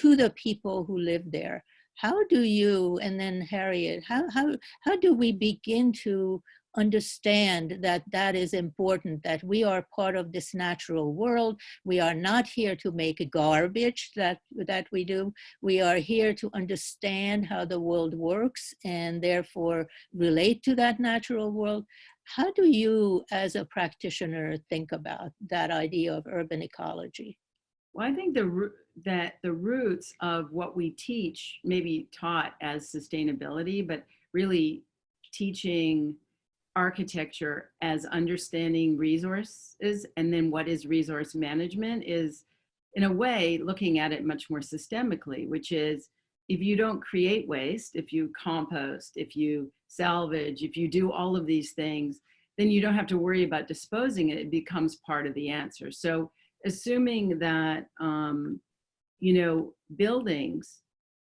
to the people who live there. How do you, and then Harriet, how, how, how do we begin to understand that that is important, that we are part of this natural world. We are not here to make garbage that, that we do. We are here to understand how the world works and therefore relate to that natural world. How do you, as a practitioner, think about that idea of urban ecology? Well, I think the that the roots of what we teach may be taught as sustainability, but really teaching architecture as understanding resources and then what is resource management is in a way looking at it much more systemically, which is if you don't create waste, if you compost, if you salvage, if you do all of these things, then you don't have to worry about disposing it. It becomes part of the answer. So assuming that, um, you know, buildings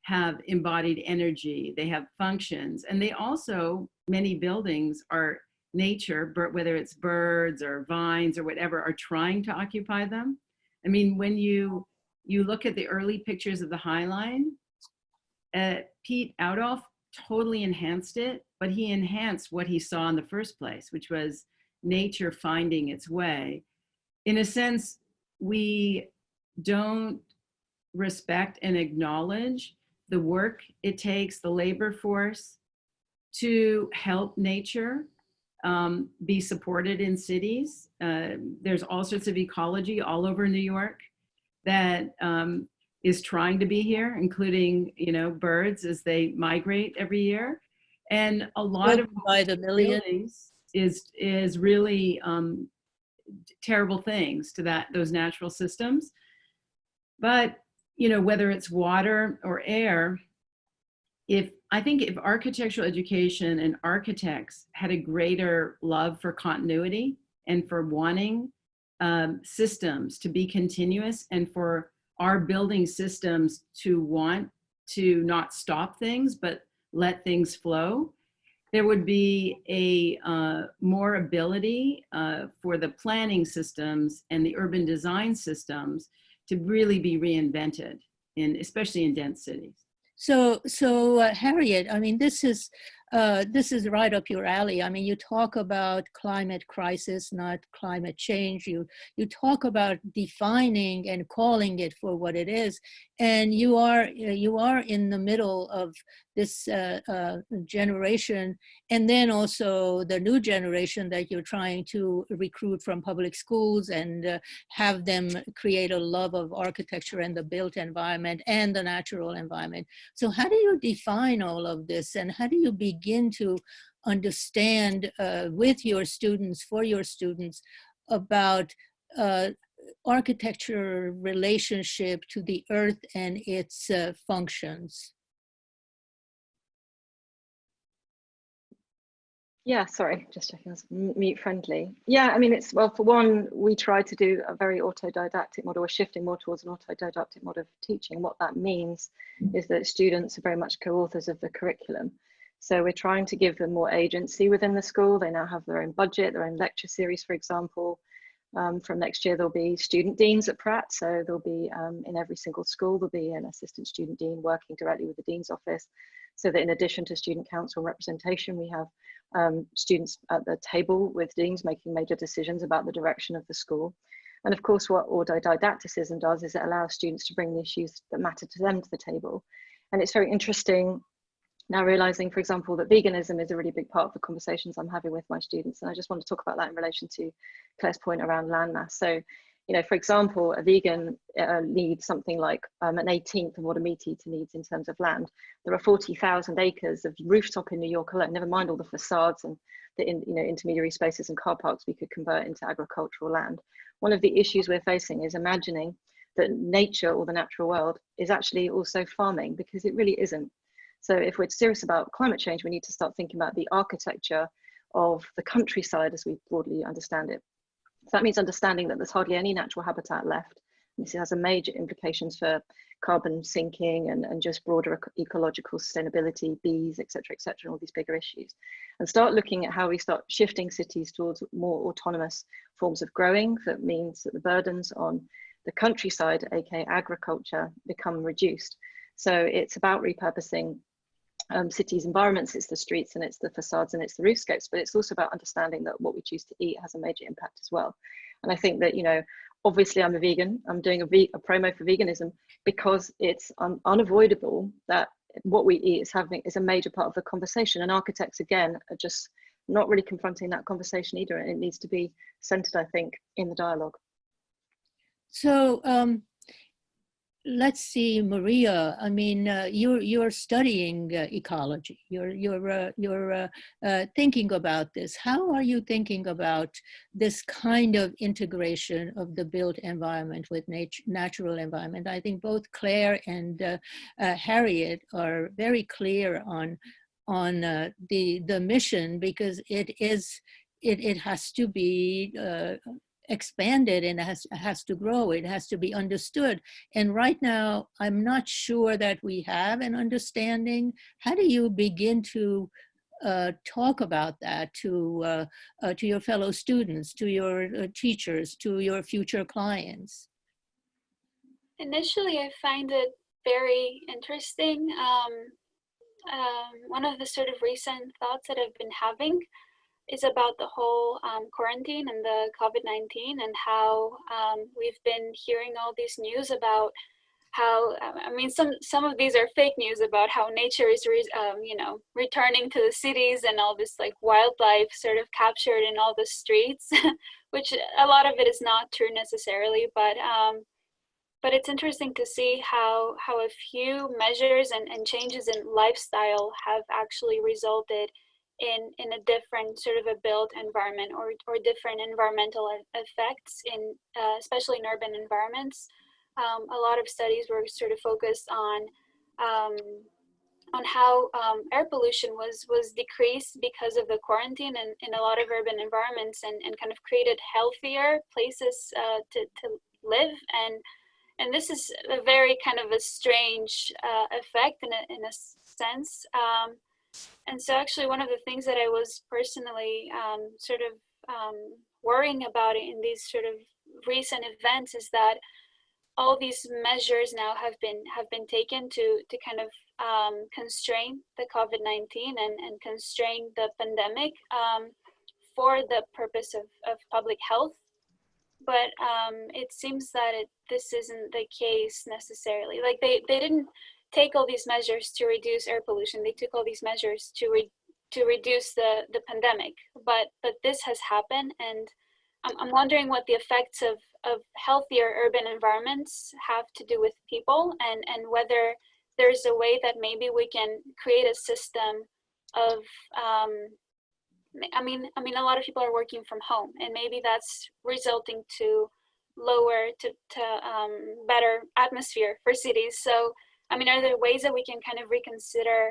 have embodied energy, they have functions, and they also many buildings are nature, whether it's birds or vines or whatever, are trying to occupy them. I mean, when you you look at the early pictures of the High Line, uh, Piet Oudolf totally enhanced it, but he enhanced what he saw in the first place, which was nature finding its way. In a sense, we don't respect and acknowledge the work it takes, the labor force to help nature um, be supported in cities. Uh, there's all sorts of ecology all over New York that um, is trying to be here, including, you know, birds as they migrate every year. And a lot of by the million. buildings is, is really um, terrible things to that, those natural systems. But, you know, whether it's water or air, if I think if architectural education and architects had a greater love for continuity and for wanting um, systems to be continuous and for our building systems to want to not stop things, but let things flow, there would be a uh, more ability uh, for the planning systems and the urban design systems to really be reinvented, in, especially in dense cities. So, so uh, Harriet, I mean, this is uh, this is right up your alley. I mean, you talk about climate crisis, not climate change. You you talk about defining and calling it for what it is, and you are you are in the middle of this uh, uh, generation, and then also the new generation that you're trying to recruit from public schools and uh, have them create a love of architecture and the built environment and the natural environment. So how do you define all of this, and how do you begin to understand uh, with your students, for your students, about uh, architecture relationship to the earth and its uh, functions? Yeah, sorry, just checking it's mute friendly. Yeah, I mean, it's, well, for one, we try to do a very autodidactic model. We're shifting more towards an autodidactic model of teaching. What that means is that students are very much co-authors of the curriculum. So we're trying to give them more agency within the school. They now have their own budget, their own lecture series, for example. Um, from next year, there'll be student deans at Pratt. So there'll be um, in every single school, there'll be an assistant student dean working directly with the dean's office. So that in addition to student council representation, we have um, students at the table with deans making major decisions about the direction of the school. And of course, what autodidacticism does is it allows students to bring the issues that matter to them to the table. And it's very interesting now realizing, for example, that veganism is a really big part of the conversations I'm having with my students. And I just want to talk about that in relation to Claire's point around landmass. So, you know, for example, a vegan uh, needs something like um, an 18th of what a meat eater needs in terms of land. There are 40,000 acres of rooftop in New York alone, never mind all the facades and the in, you know, intermediary spaces and car parks we could convert into agricultural land. One of the issues we're facing is imagining that nature or the natural world is actually also farming because it really isn't. So if we're serious about climate change, we need to start thinking about the architecture of the countryside as we broadly understand it. So that means understanding that there's hardly any natural habitat left. This has a major implications for carbon sinking and, and just broader ecological sustainability, bees, etc., etc., and all these bigger issues. And start looking at how we start shifting cities towards more autonomous forms of growing. That means that the burdens on the countryside, aka agriculture, become reduced. So it's about repurposing um, cities environments, it's the streets and it's the facades and it's the roofscapes, but it's also about understanding that what we choose to eat has a major impact as well. And I think that, you know, obviously I'm a vegan, I'm doing a, a promo for veganism because it's un unavoidable that what we eat is having is a major part of the conversation and architects again are just not really confronting that conversation either and it needs to be centered I think in the dialogue. So um, let's see, Maria. I mean, uh, you're you're studying uh, ecology. You're you're uh, you're uh, uh, thinking about this. How are you thinking about this kind of integration of the built environment with nature, natural environment? I think both Claire and uh, Harriet are very clear on on the the mission because it is it it has to be expanded and has, has to grow. It has to be understood. And right now, I'm not sure that we have an understanding. How do you begin to uh, talk about that to, uh, uh, to your fellow students, to your uh, teachers, to your future clients? Initially, I find it very interesting. Um, um, one of the sort of recent thoughts that I've been having is about the whole um, quarantine and the COVID-19 and how um, we've been hearing all these news about how I mean some some of these are fake news about how nature is um, you know returning to the cities and all this like wildlife sort of captured in all the streets, which a lot of it is not true necessarily, but um, but it's interesting to see how how a few measures and, and changes in lifestyle have actually resulted in in a different sort of a built environment or or different environmental effects in uh, especially in urban environments. Um, a lot of studies were sort of focused on um, on how um, air pollution was was decreased because of the quarantine and in a lot of urban environments and, and kind of created healthier places uh, to, to live and and this is a very kind of a strange uh, effect in a, in a sense. Um, and so actually one of the things that I was personally um, sort of um, worrying about in these sort of recent events is that all these measures now have been have been taken to to kind of um, constrain the COVID-19 and, and constrain the pandemic um, for the purpose of, of public health but um, it seems that it, this isn't the case necessarily. Like they, they didn't take all these measures to reduce air pollution. They took all these measures to re, to reduce the, the pandemic. But but this has happened, and I'm, I'm wondering what the effects of, of healthier urban environments have to do with people, and and whether there's a way that maybe we can create a system of um, I mean, I mean, a lot of people are working from home, and maybe that's resulting to lower to to um, better atmosphere for cities. So, I mean, are there ways that we can kind of reconsider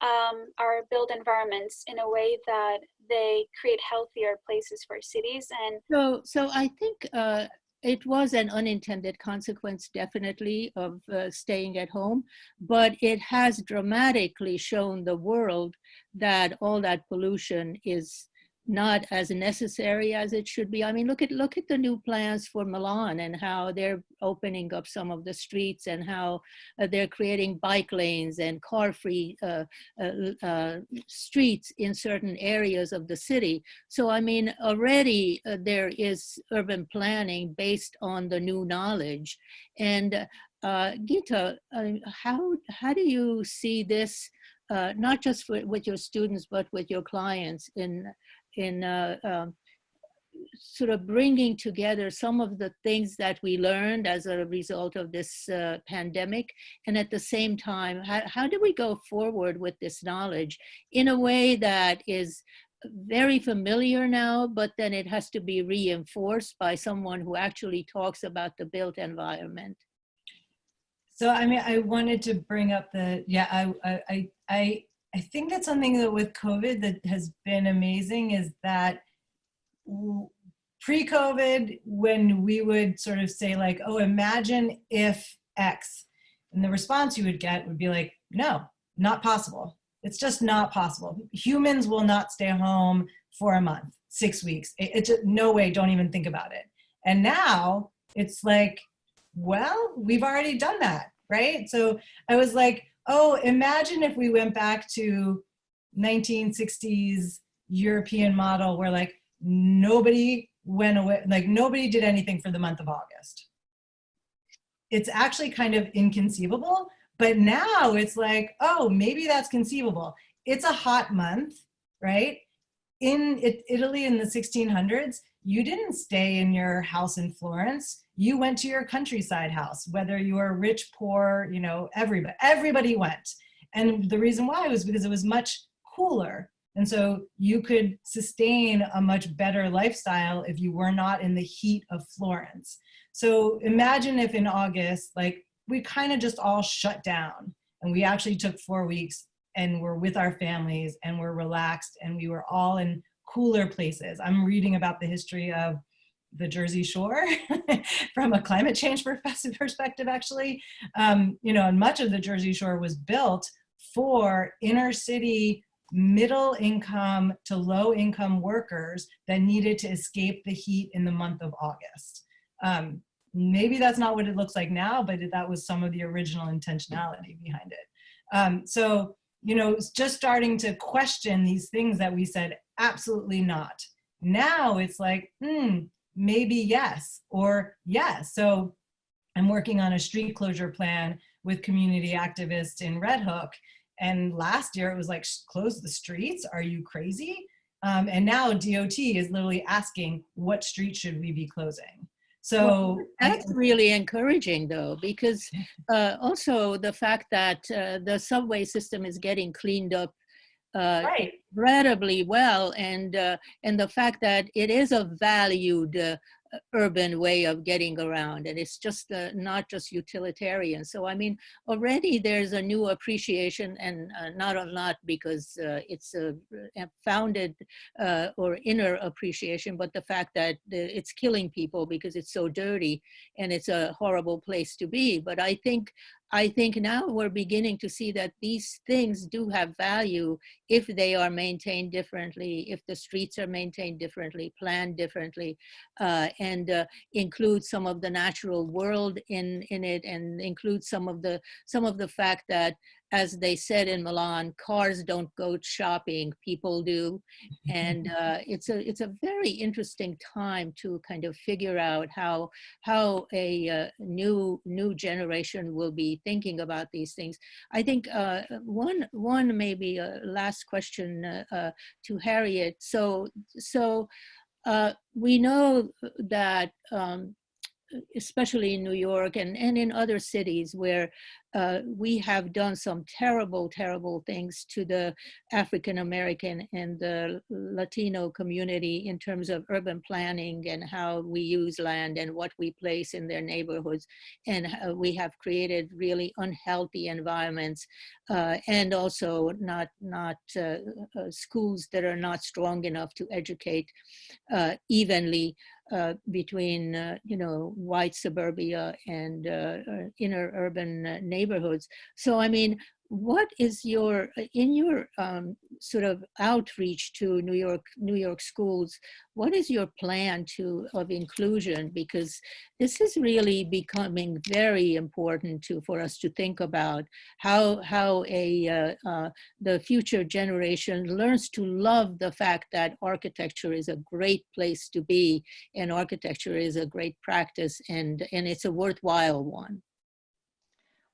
um, our built environments in a way that they create healthier places for cities? And so, so I think uh, it was an unintended consequence, definitely, of uh, staying at home, but it has dramatically shown the world that all that pollution is not as necessary as it should be. I mean, look at look at the new plans for Milan and how they're opening up some of the streets and how uh, they're creating bike lanes and car-free uh, uh, uh streets in certain areas of the city. So I mean, already uh, there is urban planning based on the new knowledge. And uh, Gita, how how do you see this? not just for, with your students, but with your clients in in uh, um, sort of bringing together some of the things that we learned as a result of this uh, pandemic. And at the same time how, how do we go forward with this knowledge in a way that is very familiar now but then it has to be reinforced by someone who actually talks about the built environment? So i mean i wanted to bring up the yeah i i i I think that's something that with COVID that has been amazing is that pre-COVID, when we would sort of say like, oh, imagine if X, and the response you would get would be like, no, not possible. It's just not possible. Humans will not stay home for a month, six weeks. It's it, no way, don't even think about it. And now it's like, well, we've already done that, right? So I was like, oh, imagine if we went back to 1960s European model where like nobody went away, like nobody did anything for the month of August. It's actually kind of inconceivable, but now it's like, oh, maybe that's conceivable. It's a hot month, right? In Italy in the 1600s, you didn't stay in your house in Florence. You went to your countryside house, whether you were rich, poor, you know, everybody, everybody went. And the reason why was because it was much cooler. And so you could sustain a much better lifestyle if you were not in the heat of Florence. So imagine if in August, like we kind of just all shut down and we actually took four weeks and we're with our families and we're relaxed and we were all in cooler places. I'm reading about the history of the Jersey Shore from a climate change perspective, actually. Um, you know, and much of the Jersey Shore was built for inner city middle income to low income workers that needed to escape the heat in the month of August. Um, maybe that's not what it looks like now, but that was some of the original intentionality behind it. Um, so, you know, just starting to question these things that we said absolutely not. Now it's like, hmm, maybe yes, or yes. So I'm working on a street closure plan with community activists in Red Hook. And last year it was like, close the streets? Are you crazy? Um, and now DOT is literally asking, what street should we be closing? So well, that's really encouraging though, because uh, also the fact that uh, the subway system is getting cleaned up uh, right. incredibly well and uh, and the fact that it is a valued uh, urban way of getting around and it's just uh, not just utilitarian so i mean already there's a new appreciation and uh, not a lot because uh, it's a, founded uh, or inner appreciation but the fact that it's killing people because it's so dirty and it's a horrible place to be but i think I think now we're beginning to see that these things do have value if they are maintained differently, if the streets are maintained differently, planned differently, uh, and uh, include some of the natural world in, in it and include some of the some of the fact that as they said in Milan, cars don't go shopping, people do. And uh, it's, a, it's a very interesting time to kind of figure out how, how a uh, new, new generation will be thinking about these things. I think uh, one, one maybe a last question uh, uh, to Harriet. So, so uh, we know that um, especially in New York and, and in other cities where uh, we have done some terrible, terrible things to the African American and the Latino community in terms of urban planning and how we use land and what we place in their neighborhoods. And we have created really unhealthy environments uh, and also not, not uh, uh schools that are not strong enough to educate uh, evenly uh, between, uh, you know, white suburbia and uh, uh inner urban uh, neighborhoods. So, I mean, what is your in your um, sort of outreach to New York New York schools? What is your plan to of inclusion? Because this is really becoming very important to for us to think about how how a uh, uh, the future generation learns to love the fact that architecture is a great place to be and architecture is a great practice and and it's a worthwhile one.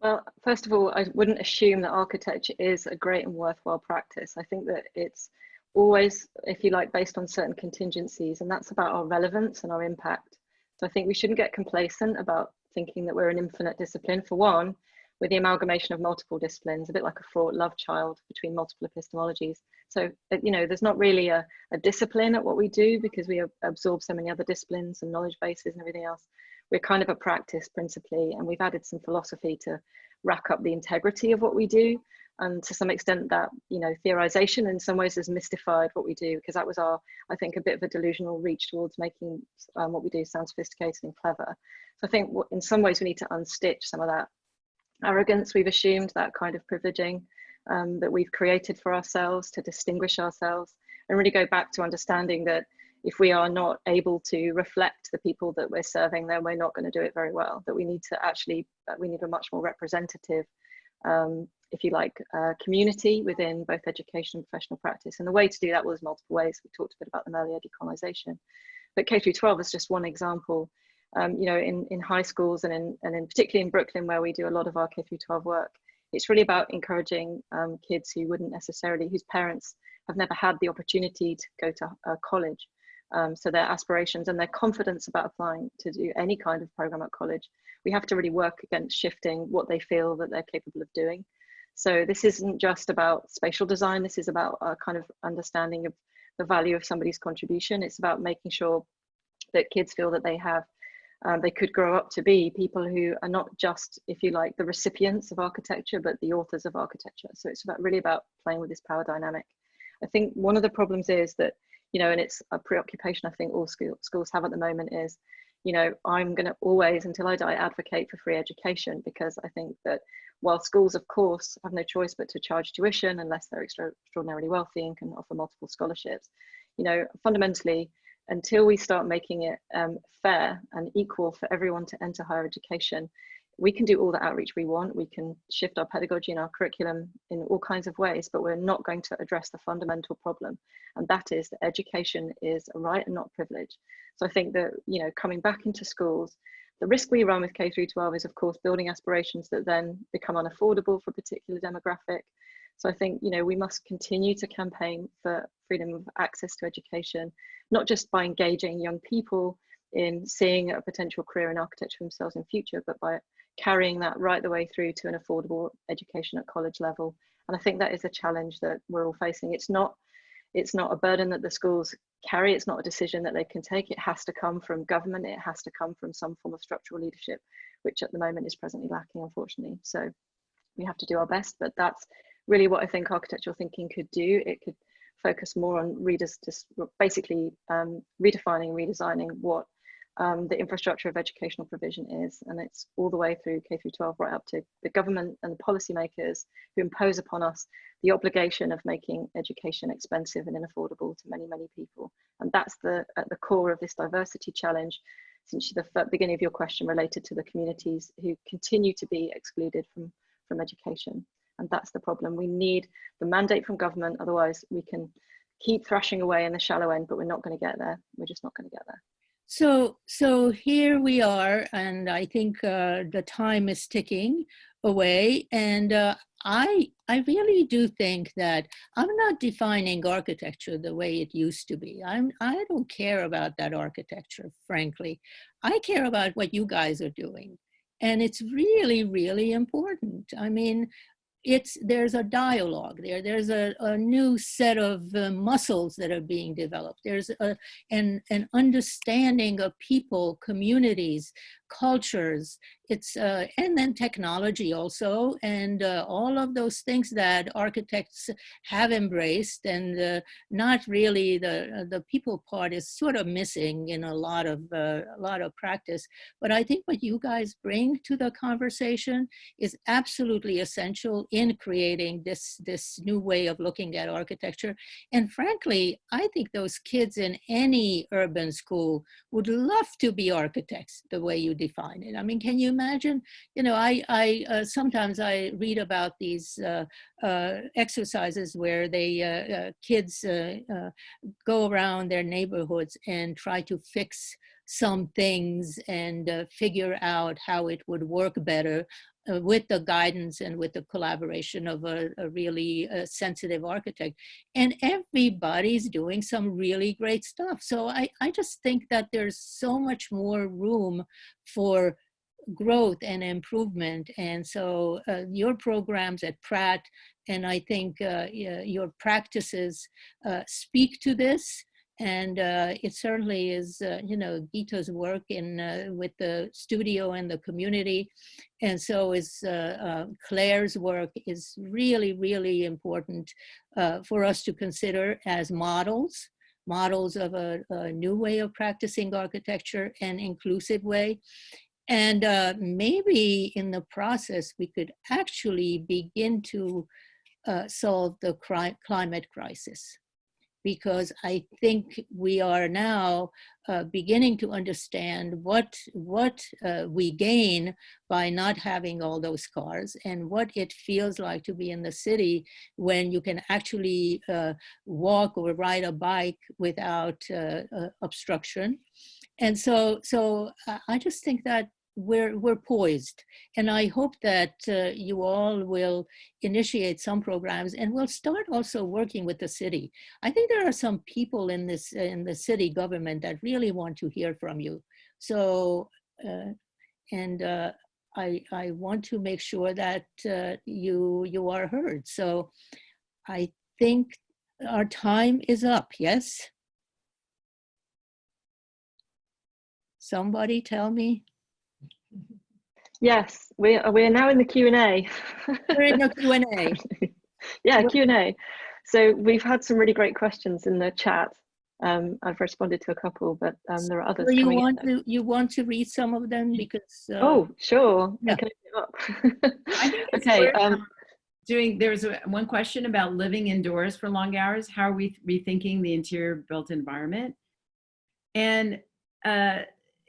Well, first of all, I wouldn't assume that architecture is a great and worthwhile practice. I think that it's always, if you like, based on certain contingencies, and that's about our relevance and our impact. So I think we shouldn't get complacent about thinking that we're an infinite discipline. For one, with the amalgamation of multiple disciplines, a bit like a fraught love child between multiple epistemologies. So, uh, you know, there's not really a, a discipline at what we do because we absorb so many other disciplines and knowledge bases and everything else we're kind of a practice principally, and we've added some philosophy to rack up the integrity of what we do. And to some extent that, you know, theorization in some ways has mystified what we do because that was our, I think, a bit of a delusional reach towards making um, what we do sound sophisticated and clever. So I think in some ways we need to unstitch some of that arrogance we've assumed, that kind of privileging um, that we've created for ourselves to distinguish ourselves and really go back to understanding that if we are not able to reflect the people that we're serving, then we're not going to do it very well. That we need to actually, uh, we need a much more representative, um, if you like, uh, community within both education and professional practice. And the way to do that was multiple ways. We talked a bit about them earlier, decolonization. But K through 12 is just one example. Um, you know, in, in high schools and in, and in particularly in Brooklyn, where we do a lot of our K through 12 work, it's really about encouraging um, kids who wouldn't necessarily, whose parents have never had the opportunity to go to uh, college um, so their aspirations and their confidence about applying to do any kind of program at college, we have to really work against shifting what they feel that they're capable of doing. So this isn't just about spatial design, this is about a kind of understanding of the value of somebody's contribution. It's about making sure that kids feel that they have, um, they could grow up to be people who are not just, if you like, the recipients of architecture, but the authors of architecture. So it's about really about playing with this power dynamic. I think one of the problems is that you know, and it's a preoccupation I think all school, schools have at the moment is, you know, I'm going to always, until I die, advocate for free education because I think that while schools, of course, have no choice but to charge tuition unless they're extra, extraordinarily wealthy and can offer multiple scholarships, you know, fundamentally, until we start making it um, fair and equal for everyone to enter higher education, we can do all the outreach we want. We can shift our pedagogy and our curriculum in all kinds of ways, but we're not going to address the fundamental problem. And that is that education is a right and not privilege. So I think that, you know, coming back into schools, the risk we run with K through 12 is of course building aspirations that then become unaffordable for a particular demographic. So I think, you know, we must continue to campaign for freedom of access to education, not just by engaging young people in seeing a potential career in architecture themselves in future, but by carrying that right the way through to an affordable education at college level. And I think that is a challenge that we're all facing. It's not, it's not a burden that the schools carry. It's not a decision that they can take. It has to come from government. It has to come from some form of structural leadership, which at the moment is presently lacking, unfortunately. So we have to do our best, but that's really what I think architectural thinking could do. It could focus more on readers just basically um, redefining, redesigning what um, the infrastructure of educational provision is. And it's all the way through K through 12, right up to the government and the policymakers who impose upon us the obligation of making education expensive and unaffordable to many, many people. And that's the at the core of this diversity challenge, since the beginning of your question related to the communities who continue to be excluded from, from education. And that's the problem. We need the mandate from government, otherwise we can keep thrashing away in the shallow end, but we're not going to get there. We're just not going to get there. So, so here we are, and I think uh, the time is ticking away. And uh, I, I really do think that I'm not defining architecture the way it used to be. I'm, I don't care about that architecture, frankly. I care about what you guys are doing. And it's really, really important. I mean, it's there's a dialogue there. There's a, a new set of uh, muscles that are being developed. There's a, an, an understanding of people communities cultures. It's uh, and then technology also and uh, all of those things that architects have embraced and uh, not really the uh, the people part is sort of missing in a lot of uh, a lot of practice. But I think what you guys bring to the conversation is absolutely essential in creating this this new way of looking at architecture. And frankly I think those kids in any urban school would love to be architects the way you define it. I mean can you imagine, you know, I, I uh, sometimes I read about these uh, uh, exercises where they uh, uh, kids uh, go around their neighborhoods and try to fix some things and figure out how it would work better uh, with the guidance and with the collaboration of a, a really uh, sensitive architect. And everybody's doing some really great stuff. So I, I just think that there's so much more room for growth and improvement. And so uh, your programs at Pratt, and I think uh, your practices uh, speak to this. And uh, it certainly is, uh, you know, Gita's work in uh, with the studio and the community. And so is Claire's work is really, really important for us to consider as models models of a, a, new way of practicing architecture, an inclusive way. And uh, maybe in the process, we could actually begin to uh, solve the climate crisis. Because I think we are now uh, beginning to understand what, what uh, we gain by not having all those cars and what it feels like to be in the city when you can actually uh, walk or ride a bike without uh, obstruction. And so, so I just think that we're, we're poised. And I hope that uh, you all will initiate some programs and we'll start also working with the city. I think there are some people in this in the city government that really want to hear from you. So, uh, and uh, I, I want to make sure that uh, you, you are heard. So I think our time is up, yes? Somebody tell me. Yes, we are, we are now in the Q&A. We're in the Q&A. yeah, Q&A. So we've had some really great questions in the chat. Um, I've responded to a couple, but um, there are others. So you want to you want to read some of them because? Uh, oh, sure. Yeah. okay. Um, doing there's a, one question about living indoors for long hours. How are we rethinking the interior built environment? And uh,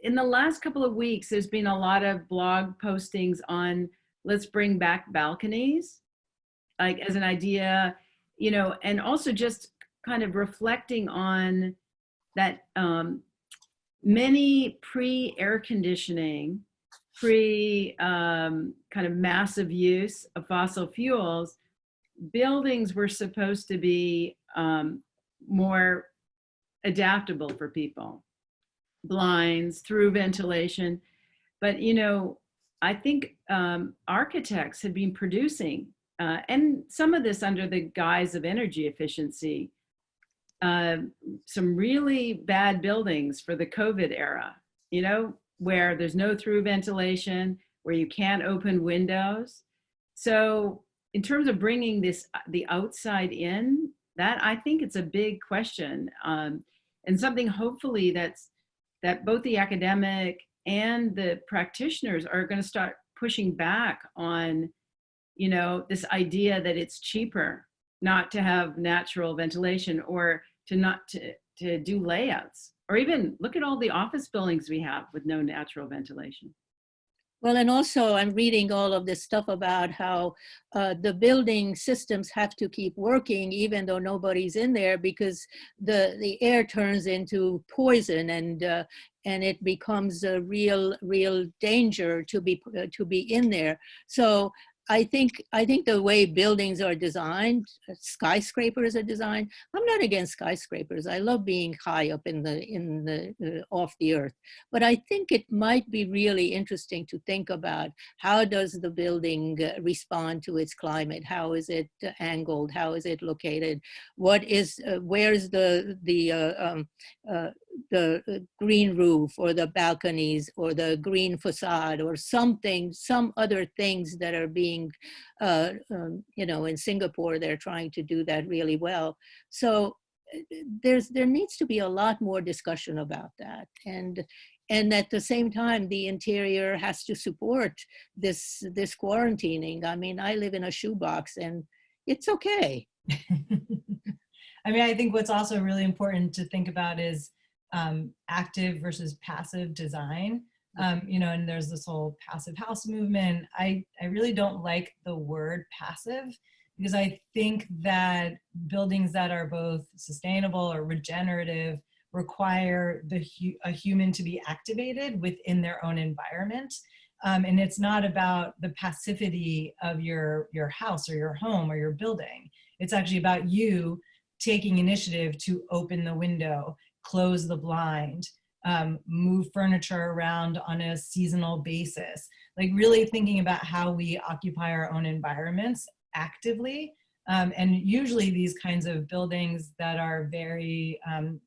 in the last couple of weeks, there's been a lot of blog postings on let's bring back balconies, like as an idea, you know, and also just kind of reflecting on that um, many pre-air conditioning, pre um, kind of massive use of fossil fuels, buildings were supposed to be um, more adaptable for people. Blinds, through ventilation. But, you know, I think um, architects had been producing, uh, and some of this under the guise of energy efficiency, uh, some really bad buildings for the COVID era, you know, where there's no through ventilation, where you can't open windows. So in terms of bringing this, the outside in, that I think it's a big question um, and something hopefully that's, that both the academic and the practitioners are going to start pushing back on, you know, this idea that it's cheaper not to have natural ventilation or to not to, to do layouts or even look at all the office buildings we have with no natural ventilation. Well, and also I'm reading all of this stuff about how uh, the building systems have to keep working even though nobody's in there because the, the air turns into poison and, uh, and it becomes a real, real danger to be, uh, to be in there. So I think I think the way buildings are designed, uh, skyscrapers are designed. I'm not against skyscrapers. I love being high up in the in the uh, off the earth. But I think it might be really interesting to think about how does the building uh, respond to its climate? How is it uh, angled? How is it located? What is uh, where's the the uh, um, the green roof or the balconies or the green facade or something, some other things that are being, uh, um, you know, in Singapore, they're trying to do that really well. So uh, there's there needs to be a lot more discussion about that. And and at the same time, the interior has to support this this quarantining. I mean, I live in a shoebox and it's okay. I mean, I think what's also really important to think about is um, active versus passive design. Um, you know, and there's this whole passive house movement. I, I really don't like the word passive because I think that buildings that are both sustainable or regenerative require the a human to be activated within their own environment. Um, and it's not about the passivity of your, your house or your home or your building. It's actually about you taking initiative to open the window, close the blind, um, move furniture around on a seasonal basis. Like really thinking about how we occupy our own environments actively. Um, and usually these kinds of buildings that are very um,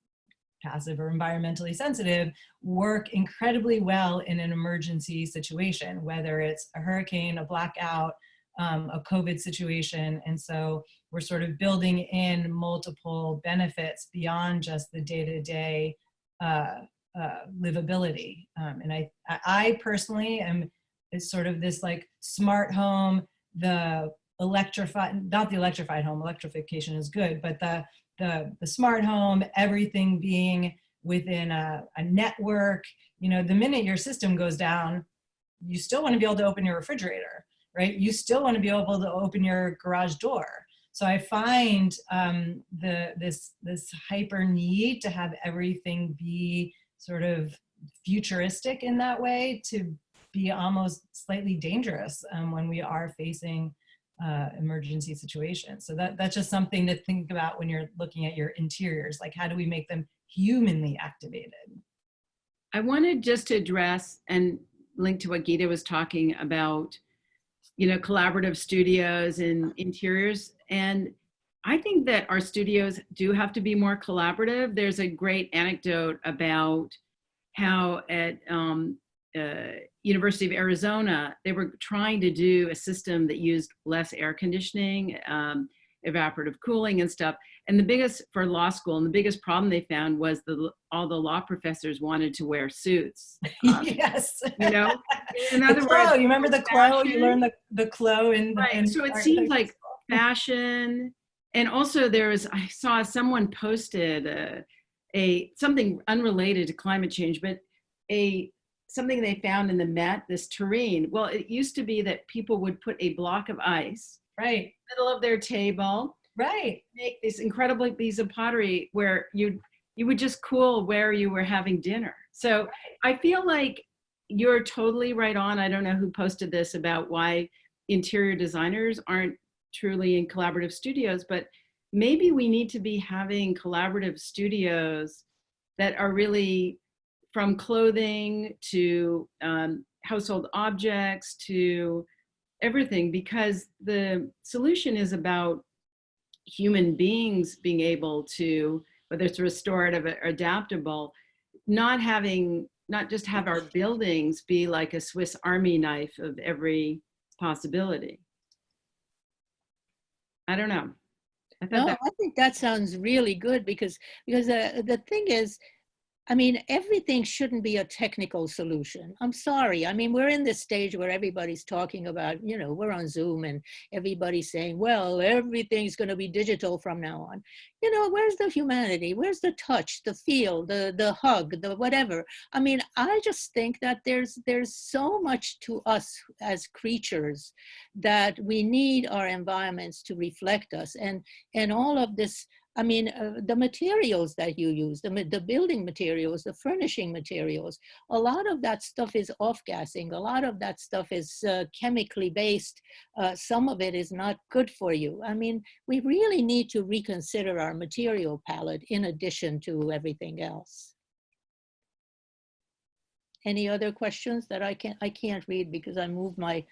passive or environmentally sensitive work incredibly well in an emergency situation, whether it's a hurricane, a blackout, um, a COVID situation. And so we're sort of building in multiple benefits beyond just the day-to-day -day, uh, uh, livability. Um, and I, I personally am sort of this like smart home, the electrified, not the electrified home, electrification is good, but the, the, the smart home, everything being within a, a network, you know, the minute your system goes down, you still want to be able to open your refrigerator right? You still want to be able to open your garage door. So I find um, the this this hyper need to have everything be sort of futuristic in that way to be almost slightly dangerous um, when we are facing uh, emergency situations. So that, that's just something to think about when you're looking at your interiors, like how do we make them humanly activated? I wanted just to address and link to what Gita was talking about you know, collaborative studios and interiors. And I think that our studios do have to be more collaborative. There's a great anecdote about how at um, uh, University of Arizona, they were trying to do a system that used less air conditioning, um, evaporative cooling and stuff. And the biggest, for law school, and the biggest problem they found was the all the law professors wanted to wear suits. Um, yes. You know, in other the words, you remember the clo? You learned the, the clo in, right. In so it seemed like fashion. And also there was, I saw someone posted a, a something unrelated to climate change, but a something they found in the Met, this terrain. Well, it used to be that people would put a block of ice right middle of their table right make this incredible piece of pottery where you you would just cool where you were having dinner So I feel like you're totally right on. I don't know who posted this about why interior designers aren't truly in collaborative studios, but maybe we need to be having collaborative studios that are really from clothing to um, household objects to everything because the solution is about human beings being able to, whether it's restorative or adaptable, not having, not just have our buildings be like a Swiss army knife of every possibility. I don't know. I No, that I think that sounds really good because because uh, the thing is, I mean, everything shouldn't be a technical solution. I'm sorry. I mean, we're in this stage where everybody's talking about, you know, we're on Zoom and everybody's saying, well, everything's going to be digital from now on. You know, where's the humanity? Where's the touch, the feel, the the hug, the whatever? I mean, I just think that there's there's so much to us as creatures that we need our environments to reflect us and and all of this I mean, uh, the materials that you use, the, the building materials, the furnishing materials, a lot of that stuff is off-gassing. A lot of that stuff is uh, chemically based. Uh, some of it is not good for you. I mean, we really need to reconsider our material palette in addition to everything else. Any other questions that I can't, I can't read because I moved my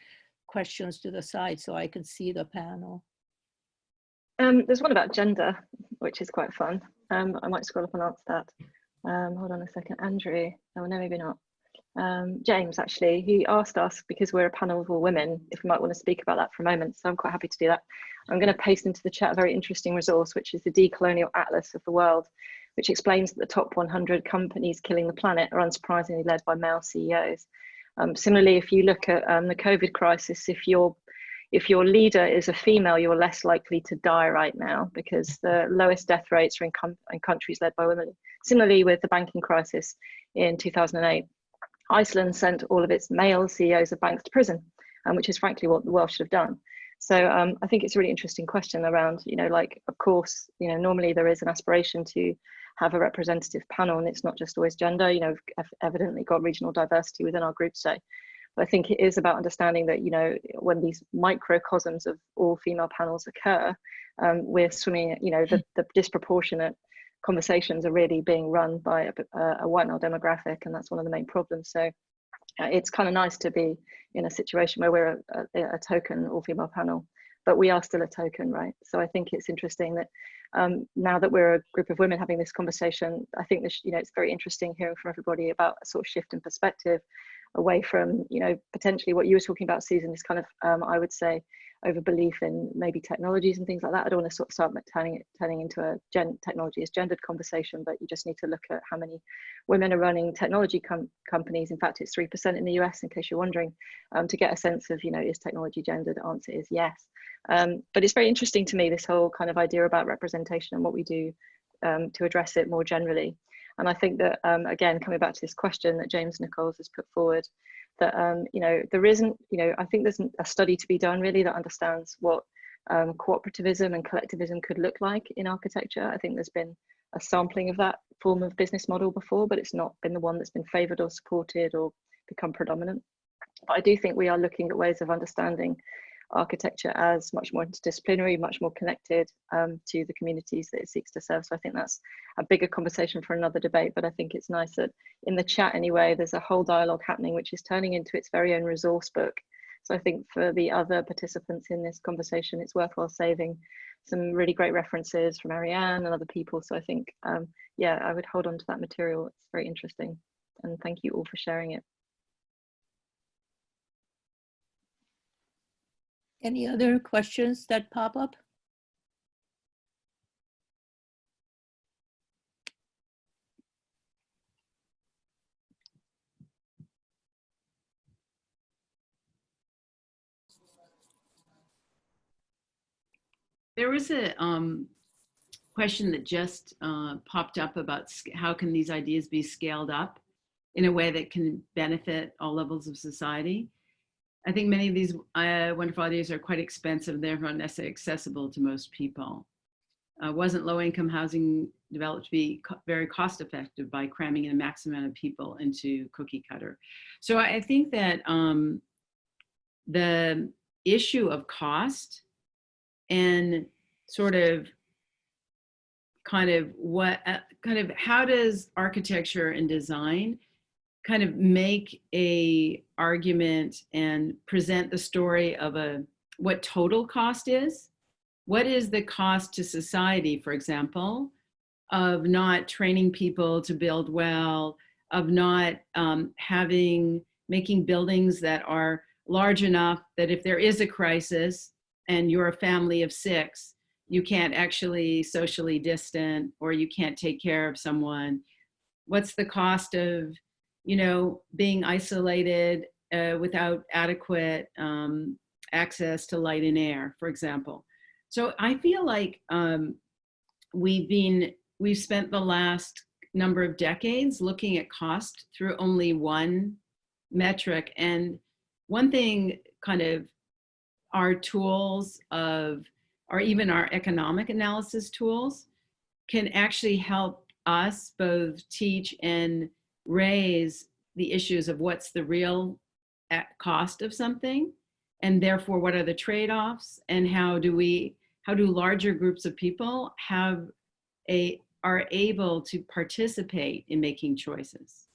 questions to the side so I can see the panel. Um, there's one about gender, which is quite fun. Um, I might scroll up and answer that. Um, hold on a second, Andrew. Oh no, maybe not. Um, James, actually, he asked us because we're a panel of all women if we might want to speak about that for a moment. So I'm quite happy to do that. I'm going to paste into the chat a very interesting resource, which is the Decolonial Atlas of the World, which explains that the top 100 companies killing the planet are unsurprisingly led by male CEOs. Um, similarly, if you look at um, the COVID crisis, if you're if your leader is a female, you're less likely to die right now because the lowest death rates are in, in countries led by women. Similarly, with the banking crisis in 2008, Iceland sent all of its male CEOs of banks to prison, um, which is frankly what the world should have done. So um, I think it's a really interesting question around, you know, like, of course, you know, normally there is an aspiration to have a representative panel and it's not just always gender, you know, we've evidently got regional diversity within our group today. I think it is about understanding that, you know, when these microcosms of all female panels occur, um, we're swimming, you know, the, the, disproportionate conversations are really being run by a, a, white male demographic. And that's one of the main problems. So uh, it's kind of nice to be in a situation where we're a, a, a token all female panel, but we are still a token, right? So I think it's interesting that um, now that we're a group of women having this conversation, I think this, you know, it's very interesting hearing from everybody about a sort of shift in perspective away from you know potentially what you were talking about susan is kind of um, i would say over belief in maybe technologies and things like that. I don't want to sort of start turning it turning into a gen technology is gendered conversation but you just need to look at how many women are running technology com companies. In fact it's 3% in the us in case you're wondering um, to get a sense of you know is technology gendered? The answer is yes. Um, but it's very interesting to me this whole kind of idea about representation and what we do um, to address it more generally and I think that, um, again, coming back to this question that James Nichols has put forward, that, um, you know, there isn't, you know, I think there's a study to be done really that understands what um, cooperativism and collectivism could look like in architecture. I think there's been a sampling of that form of business model before, but it's not been the one that's been favored or supported or become predominant. But I do think we are looking at ways of understanding architecture as much more interdisciplinary, much more connected um, to the communities that it seeks to serve. So I think that's a bigger conversation for another debate, but I think it's nice that in the chat anyway, there's a whole dialogue happening, which is turning into its very own resource book. So I think for the other participants in this conversation, it's worthwhile saving some really great references from Ariane and other people. So I think, um, yeah, I would hold on to that material. It's very interesting. And thank you all for sharing it. Any other questions that pop up? There was a um, question that just uh, popped up about how can these ideas be scaled up in a way that can benefit all levels of society. I think many of these uh, wonderful ideas are quite expensive, therefore not necessarily accessible to most people. uh, wasn't low income housing developed to be co very cost effective by cramming in a maximum amount of people into cookie cutter. So I think that um, the issue of cost and sort of kind of what uh, kind of how does architecture and design kind of make a argument and present the story of a what total cost is. What is the cost to society for example of not training people to build well of not um, having making buildings that are large enough that if there is a crisis and you're a family of six you can't actually socially distant or you can't take care of someone. What's the cost of you know being isolated uh, without adequate um, access to light and air for example. So i feel like um, we've been we've spent the last number of decades looking at cost through only one metric. And one thing kind of our tools of or even our economic analysis tools can actually help us both teach and raise the issues of what's the real uh, cost of something and therefore what are the trade-offs and how do we how do larger groups of people have a are able to participate in making choices?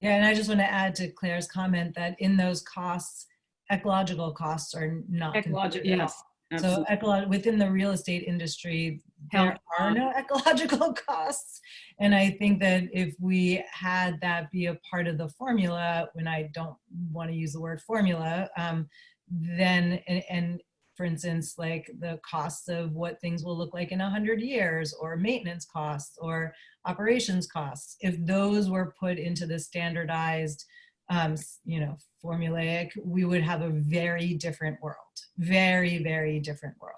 Yeah and i just want to add to claire's comment that in those costs ecological costs are not ecological yes Absolutely. So ecolo- within the real estate industry, there are no ecological costs. And I think that if we had that be a part of the formula, when I don't want to use the word formula, um, then, and, and for instance, like the costs of what things will look like in a hundred years or maintenance costs or operations costs, if those were put into the standardized um, you know, formulaic, we would have a very different world, very, very different world.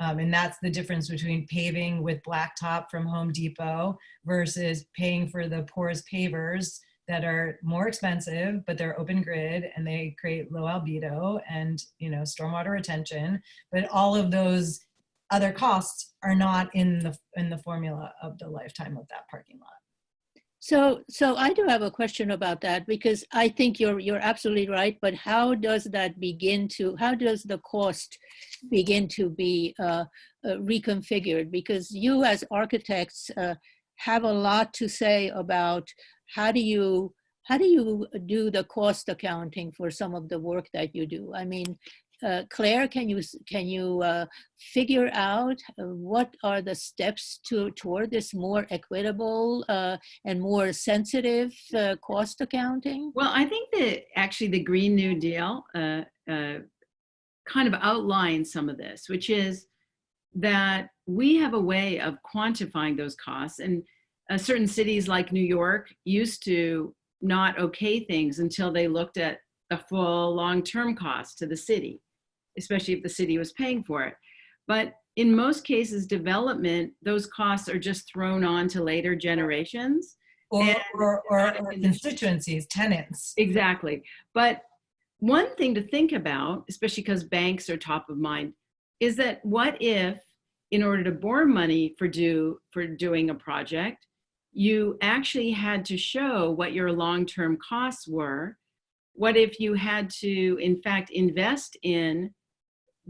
Um, and that's the difference between paving with blacktop from Home Depot versus paying for the porous pavers that are more expensive, but they're open grid and they create low albedo and, you know, stormwater retention. But all of those other costs are not in the, in the formula of the lifetime of that parking lot. So, so I do have a question about that because I think you're you're absolutely right. But how does that begin to? How does the cost begin to be uh, uh, reconfigured? Because you, as architects, uh, have a lot to say about how do you how do you do the cost accounting for some of the work that you do? I mean, uh, Claire, can you can you uh, figure out uh, what are the steps to toward this more equitable uh, and more sensitive uh, cost accounting? Well, I think that actually the Green New Deal uh, kind of outlines some of this, which is that we have a way of quantifying those costs and certain cities like New York used to not okay things until they looked at the full long-term cost to the city especially if the city was paying for it. But in most cases, development, those costs are just thrown on to later generations. Or, or, or, or constituencies, tenants. Exactly. But one thing to think about, especially because banks are top of mind, is that what if, in order to borrow money for do for doing a project, you actually had to show what your long-term costs were. What if you had to, in fact, invest in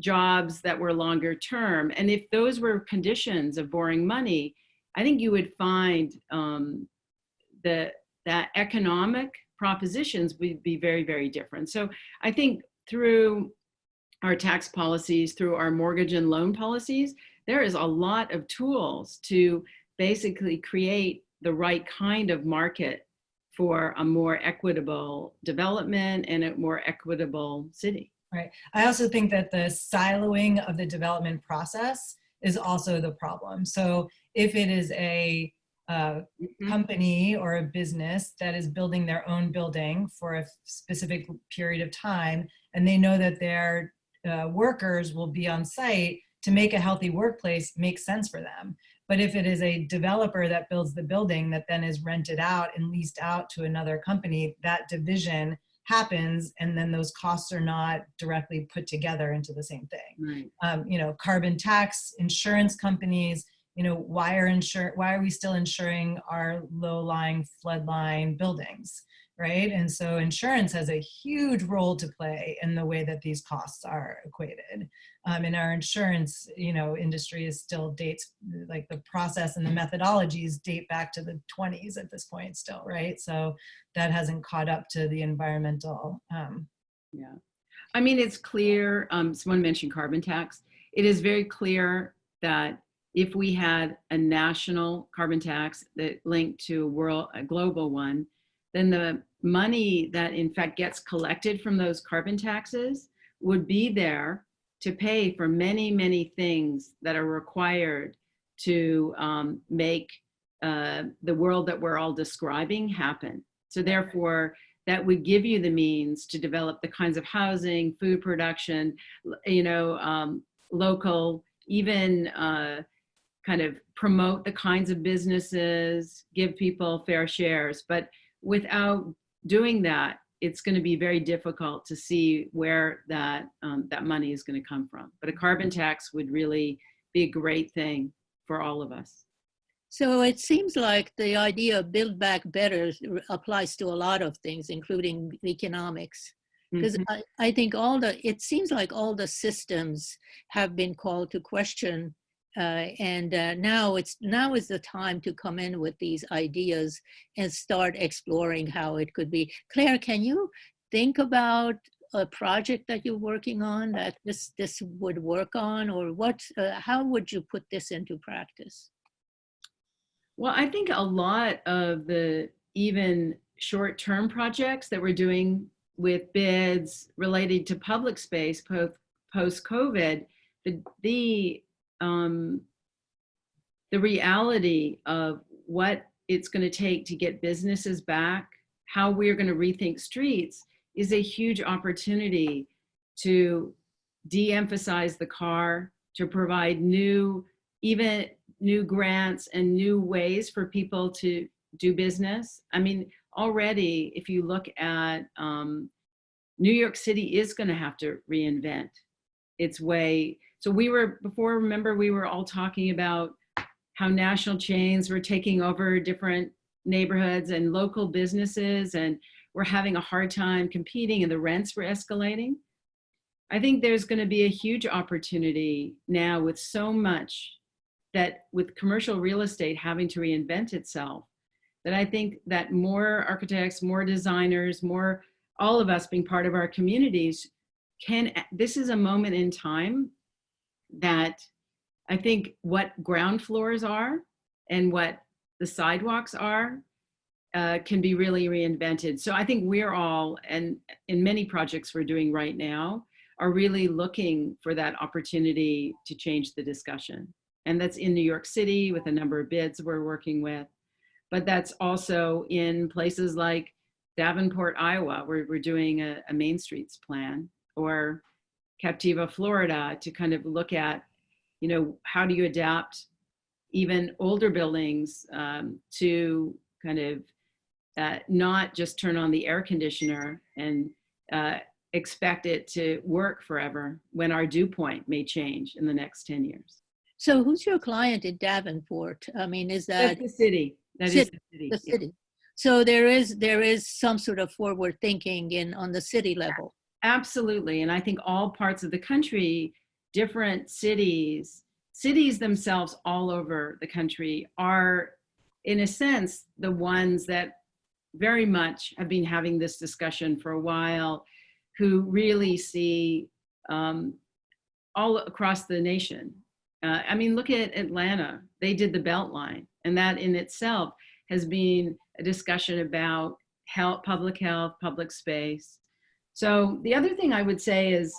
jobs that were longer term. And if those were conditions of borrowing money, I think you would find um, the, that economic propositions would be very, very different. So I think through our tax policies, through our mortgage and loan policies, there is a lot of tools to basically create the right kind of market for a more equitable development and a more equitable city. Right. I also think that the siloing of the development process is also the problem. So if it is a uh, mm -hmm. company or a business that is building their own building for a specific period of time, and they know that their uh, workers will be on site to make a healthy workplace makes sense for them. But if it is a developer that builds the building that then is rented out and leased out to another company, that division happens and then those costs are not directly put together into the same thing. Right. Um, you know, carbon tax, insurance companies, you know, why are insure why are we still insuring our low-lying floodline buildings, right? And so insurance has a huge role to play in the way that these costs are equated. Um, and our insurance, you know, industry is still dates like the process and the methodologies date back to the 20s at this point still, right? So that hasn't caught up to the environmental. Um, Yeah. I mean, it's clear, um, someone mentioned carbon tax. It is very clear that if we had a national carbon tax that linked to a world, a global one, then the money that in fact gets collected from those carbon taxes would be there to pay for many, many things that are required to um, make uh, the world that we're all describing happen. So therefore, that would give you the means to develop the kinds of housing, food production, you know, um, local, even uh, kind of promote the kinds of businesses, give people fair shares. But without doing that, it's going to be very difficult to see where that um, that money is going to come from. But a carbon tax would really be a great thing for all of us. So it seems like the idea of build back better applies to a lot of things, including economics. Because Mhm. I, I think all the, it seems like all the systems have been called to question. Uh, and uh, now it's now is the time to come in with these ideas and start exploring how it could be. Claire, can you think about a project that you're working on that this this would work on, or what? Uh, how would you put this into practice? Well, I think a lot of the even short-term projects that we're doing with bids related to public space post post-COVID, the the um, the reality of what it's going to take to get businesses back, how we're going to rethink streets, is a huge opportunity to de-emphasize the car, to provide new, even new grants and new ways for people to do business. I mean, already, if you look at um, New York City is going to have to reinvent its way. So we were before, remember, we were all talking about how national chains were taking over different neighborhoods and local businesses and we're having a hard time competing and the rents were escalating. I think there's going to be a huge opportunity now with so much that with commercial real estate having to reinvent itself, that I think that more architects, more designers, more all of us being part of our communities can, this is a moment in time that I think what ground floors are and what the sidewalks are uh, can be really reinvented. So I think we're all, and in many projects we're doing right now, are really looking for that opportunity to change the discussion. And that's in New York City with a number of bids we're working with. But that's also in places like Davenport, Iowa, where we're doing a, a Main Streets plan, or Captiva, Florida, to kind of look at, you know, how do you adapt even older buildings um, to kind of uh, not just turn on the air conditioner and uh, expect it to work forever when our dew point may change in the next 10 years. So who's your client in Davenport? I mean, is that That's the city. That is City, the city. the yeah. city? So there is there is some sort of forward thinking in on the city level. Absolutely. And I think all parts of the country, different cities, cities themselves all over the country are, in a sense, the ones that very much have been having this discussion for a while, who really see um, all across the nation. Uh, I mean, look at Atlanta. They did the Beltline, and that in itself has been a discussion about health, public health, public space. So the other thing I would say is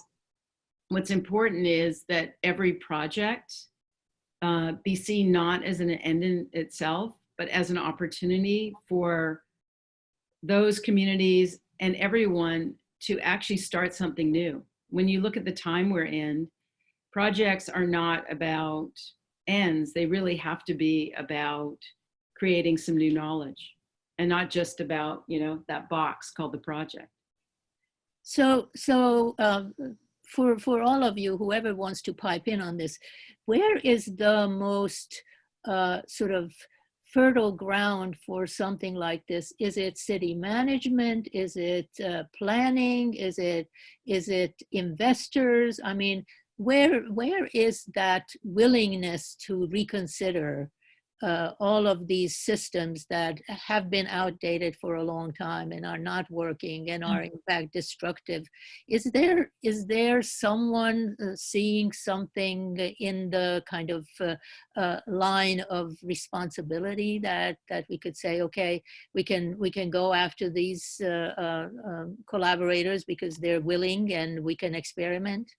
what's important is that every project uh, be seen not as an end in itself, but as an opportunity for those communities and everyone to actually start something new. When you look at the time we're in, projects are not about ends. They really have to be about creating some new knowledge and not just about, you know, that box called the project. So so um, for for all of you, whoever wants to pipe in on this, where is the most uh, sort of fertile ground for something like this? Is it city management? Is it uh, planning? Is it is it investors? I mean, where where is that willingness to reconsider uh, all of these systems that have been outdated for a long time and are not working and are in fact destructive. Is there is there someone uh, seeing something in the kind of uh, uh, line of responsibility that that we could say, okay, we can we can go after these uh, uh, um, collaborators because they're willing and we can experiment?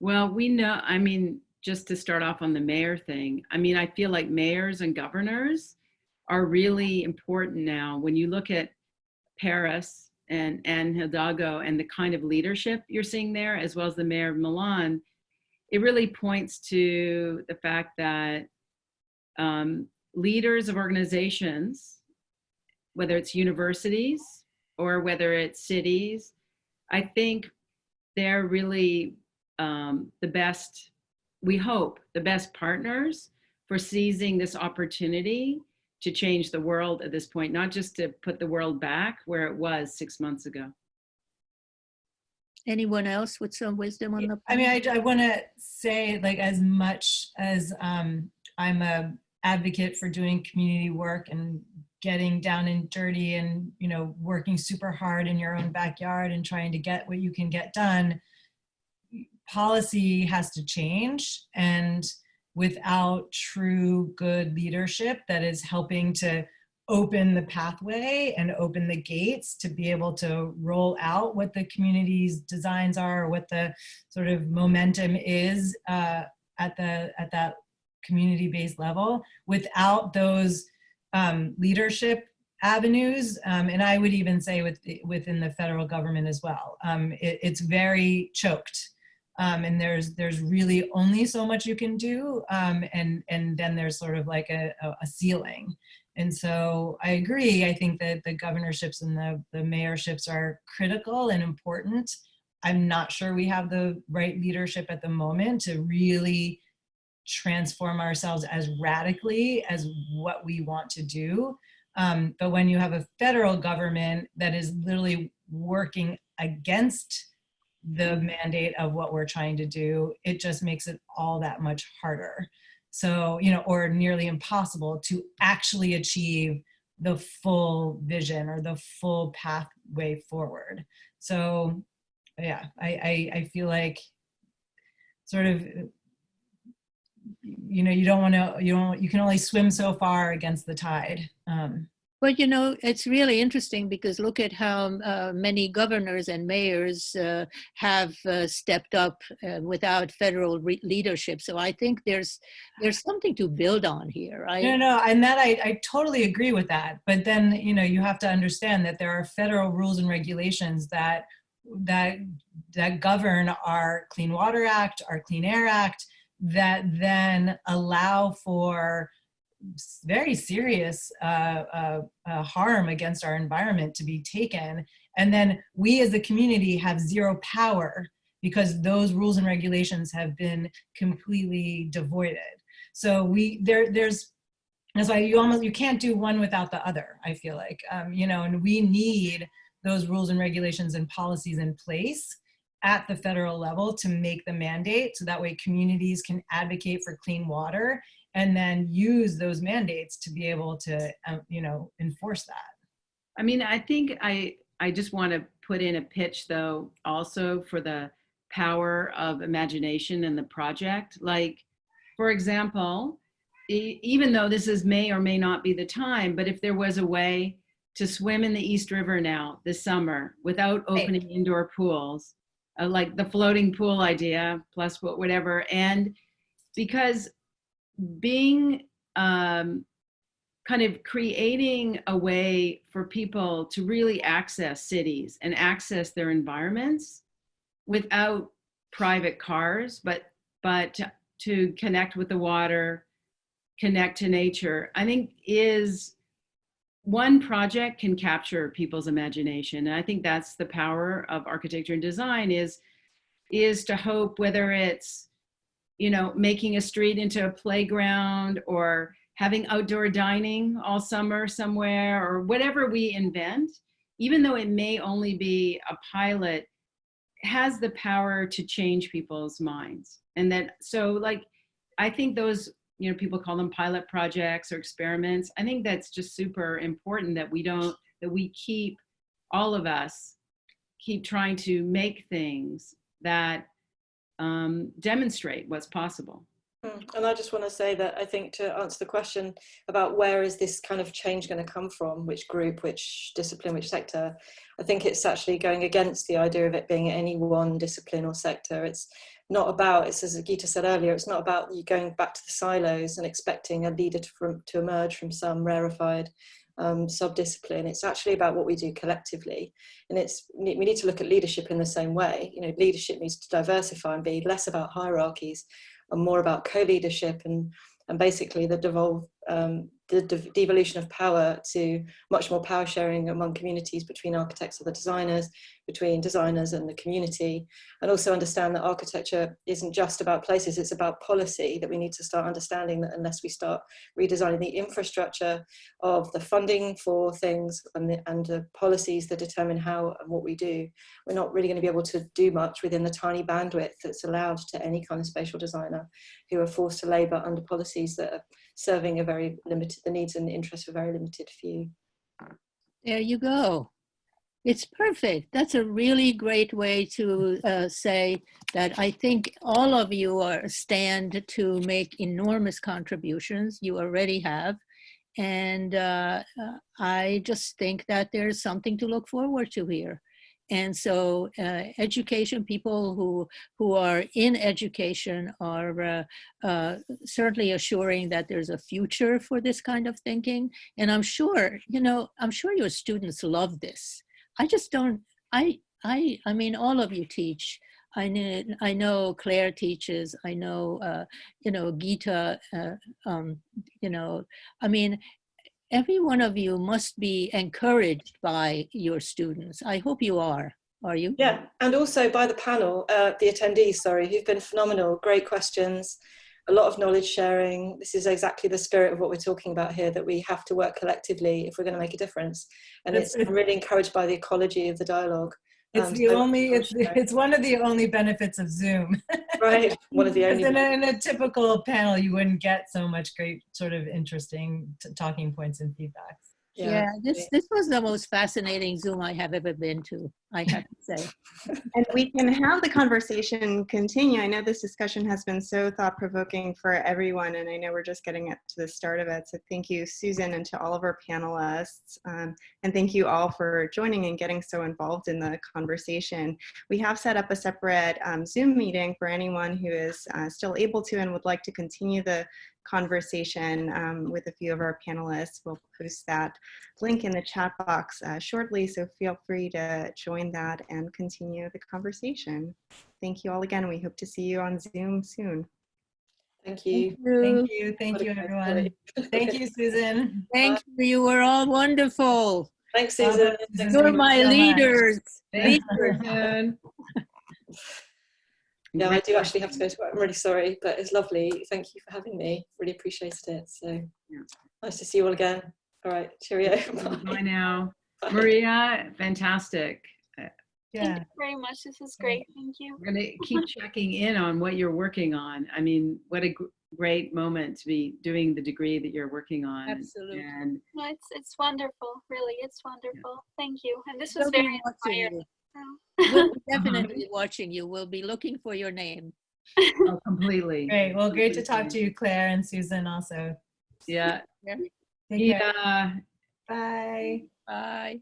Well, we know, I mean, just to start off on the mayor thing, I mean, I feel like mayors and governors are really important now. When you look at Paris and, and Hidalgo and the kind of leadership you're seeing there, as well as the mayor of Milan, it really points to the fact that um, leaders of organizations, whether it's universities or whether it's cities, I think they're really um, the best we hope, the best partners for seizing this opportunity to change the world at this point, not just to put the world back where it was six months ago. Anyone else with some wisdom on the? I mean, I, I want to say like as much as um, I'm a advocate for doing community work and getting down and dirty and, you know, working super hard in your own backyard and trying to get what you can get done policy has to change and without true good leadership that is helping to open the pathway and open the gates to be able to roll out what the community's designs are or what the sort of momentum is uh, at the at that community-based level without those um, leadership avenues um, and I would even say with within the federal government as well. Um, it, it's very choked um, and there's there's really only so much you can do um, and and then there's sort of like a, a, ceiling. And so I agree I think that the governorships and the, the mayorships are critical and important. I'm not sure we have the right leadership at the moment to really transform ourselves as radically as what we want to do. Um, but when you have a federal government that is literally working against the mandate of what we're trying to do, it just makes it all that much harder. So, you know, or nearly impossible to actually achieve the full vision or the full pathway forward. So yeah, I, I, I feel like sort of, you know, you don't want to, you don't, you can only swim so far against the tide. Um, but you know, it's really interesting because look at how uh, many governors and mayors uh, have uh, stepped up uh, without federal leadership. So I think there's there's something to build on here, right? No, no, and that I, I totally agree with that. But then you know you have to understand that there are federal rules and regulations that that that govern our Clean Water Act, our Clean Air Act, that then allow for very serious uh, uh, uh, harm against our environment to be taken. And then we as a community have zero power because those rules and regulations have been completely devoided. So we there there's that's why you almost you can't do one without the other. I feel like um, you know, and we need those rules and regulations and policies in place at the federal level to make the mandate so that way communities can advocate for clean water and then use those mandates to be able to, um, you know, enforce that. I mean, I think I, I just want to put in a pitch though, also for the power of imagination and the project. Like, for example, e even though this is may or may not be the time, but if there was a way to swim in the East River now this summer without opening right. indoor pools, uh, like the floating pool idea plus what, whatever. And because being um, kind of creating a way for people to really access cities and access their environments without private cars, but but to, to connect with the water, connect to nature, I think is one project can capture people's imagination. And I think that's the power of architecture and design is, is to hope whether it's you know, making a street into a playground or having outdoor dining all summer somewhere or whatever we invent, even though it may only be a pilot, has the power to change people's minds. And that, so like, I think those, you know, people call them pilot projects or experiments. I think that's just super important that we don't, that we keep, all of us, keep trying to make things that um, demonstrate what's possible. Mm, And I just want to say that I think to answer the question about where is this kind of change going to come from, which group, which discipline, which sector, I think it's actually going against the idea of it being any one discipline or sector. It's not about, it's as Gita said earlier, it's not about you going back to the silos and expecting a leader to, from, to emerge from some rarefied um, sub-discipline. It's actually about what we do collectively. And it's we need to look at leadership in the same way. You know, leadership needs to diversify and be less about hierarchies and more about co-leadership and, and basically the devolve, um, the de devolution of power to much more power sharing among communities between architects and the designers, between designers and the community, and also understand that architecture isn't just about places, it's about policy, that we need to start understanding that unless we start redesigning the infrastructure of the funding for things and the, and the policies that determine how and what we do, we're not really going to be able to do much within the tiny bandwidth that's allowed to any kind of spatial designer who are forced to labour under policies that are serving a very limited, the needs and interests of a very limited few. There you go. It's perfect. That's a really great way to uh, say that I think all of you are stand to make enormous contributions. You already have. And uh, uh, I just think that there's something to look forward to here. And so uh, education, people who, who are in education are uh, uh, certainly assuring that there's a future for this kind of thinking. And I'm sure, you know, I'm sure your students love this. I just don't, I, I, I mean, all of you teach. I know, I know Claire teaches, I know, uh, you know, Gita, uh, um, you know, I mean, every one of you must be encouraged by your students. I hope you are. Are you? Yeah, and also by the panel, uh, the attendees, sorry, who've been phenomenal, great questions, a lot of knowledge sharing. This is exactly the spirit of what we're talking about here, that we have to work collectively if we're going to make a difference. And it's, I'm really encouraged by the ecology of the dialogue. It's Um, the so- only, it's, it's one of the only benefits of Zoom. Right, one of the only. in a, in a typical panel, you wouldn't get so much great sort of interesting t- talking points and feedbacks. Yeah, this, this was the most fascinating Zoom I have ever been to, I have to say. And we can have the conversation continue. I know this discussion has been so thought provoking for everyone, and I know we're just getting it to the start of it. So thank you, Susan, and to all of our panelists. Um, and thank you all for joining and getting so involved in the conversation. We have set up a separate um, Zoom meeting for anyone who is uh, still able to and would like to continue the conversation um, with a few of our panelists. We'll post that link in the chat box uh, shortly, so feel free to join that and continue the conversation. Thank you all again. We hope to see you on Zoom soon. Thank you. Thank you, thank What a you, everyone. Thank you, Susan. Thank you, you were all wonderful. Thanks, Susan. Thanks You're my so leaders. Thank Leaders. Yeah, I do actually have to go to work. I'm really sorry, but it's lovely. Thank you for having me. Really appreciated it. So Yeah. nice to see you all again. All right, cheerio. Bye. Bye now. Maria, fantastic. Uh, yeah. Thank you very much. This is great. Thank you. We're gonna keep checking in on what you're working on. I mean, what a gr- great moment to be doing the degree that you're working on. Absolutely. And No, it's it's wonderful. Really, it's wonderful. Thank you. And this was be very inspiring. You. so. We'll be uh-huh. definitely watching you. We'll be looking for your name. oh, completely. great. Well, great to talk to you, Claire and Susan also. Yeah. Take care. Yeah. Bye. Bye.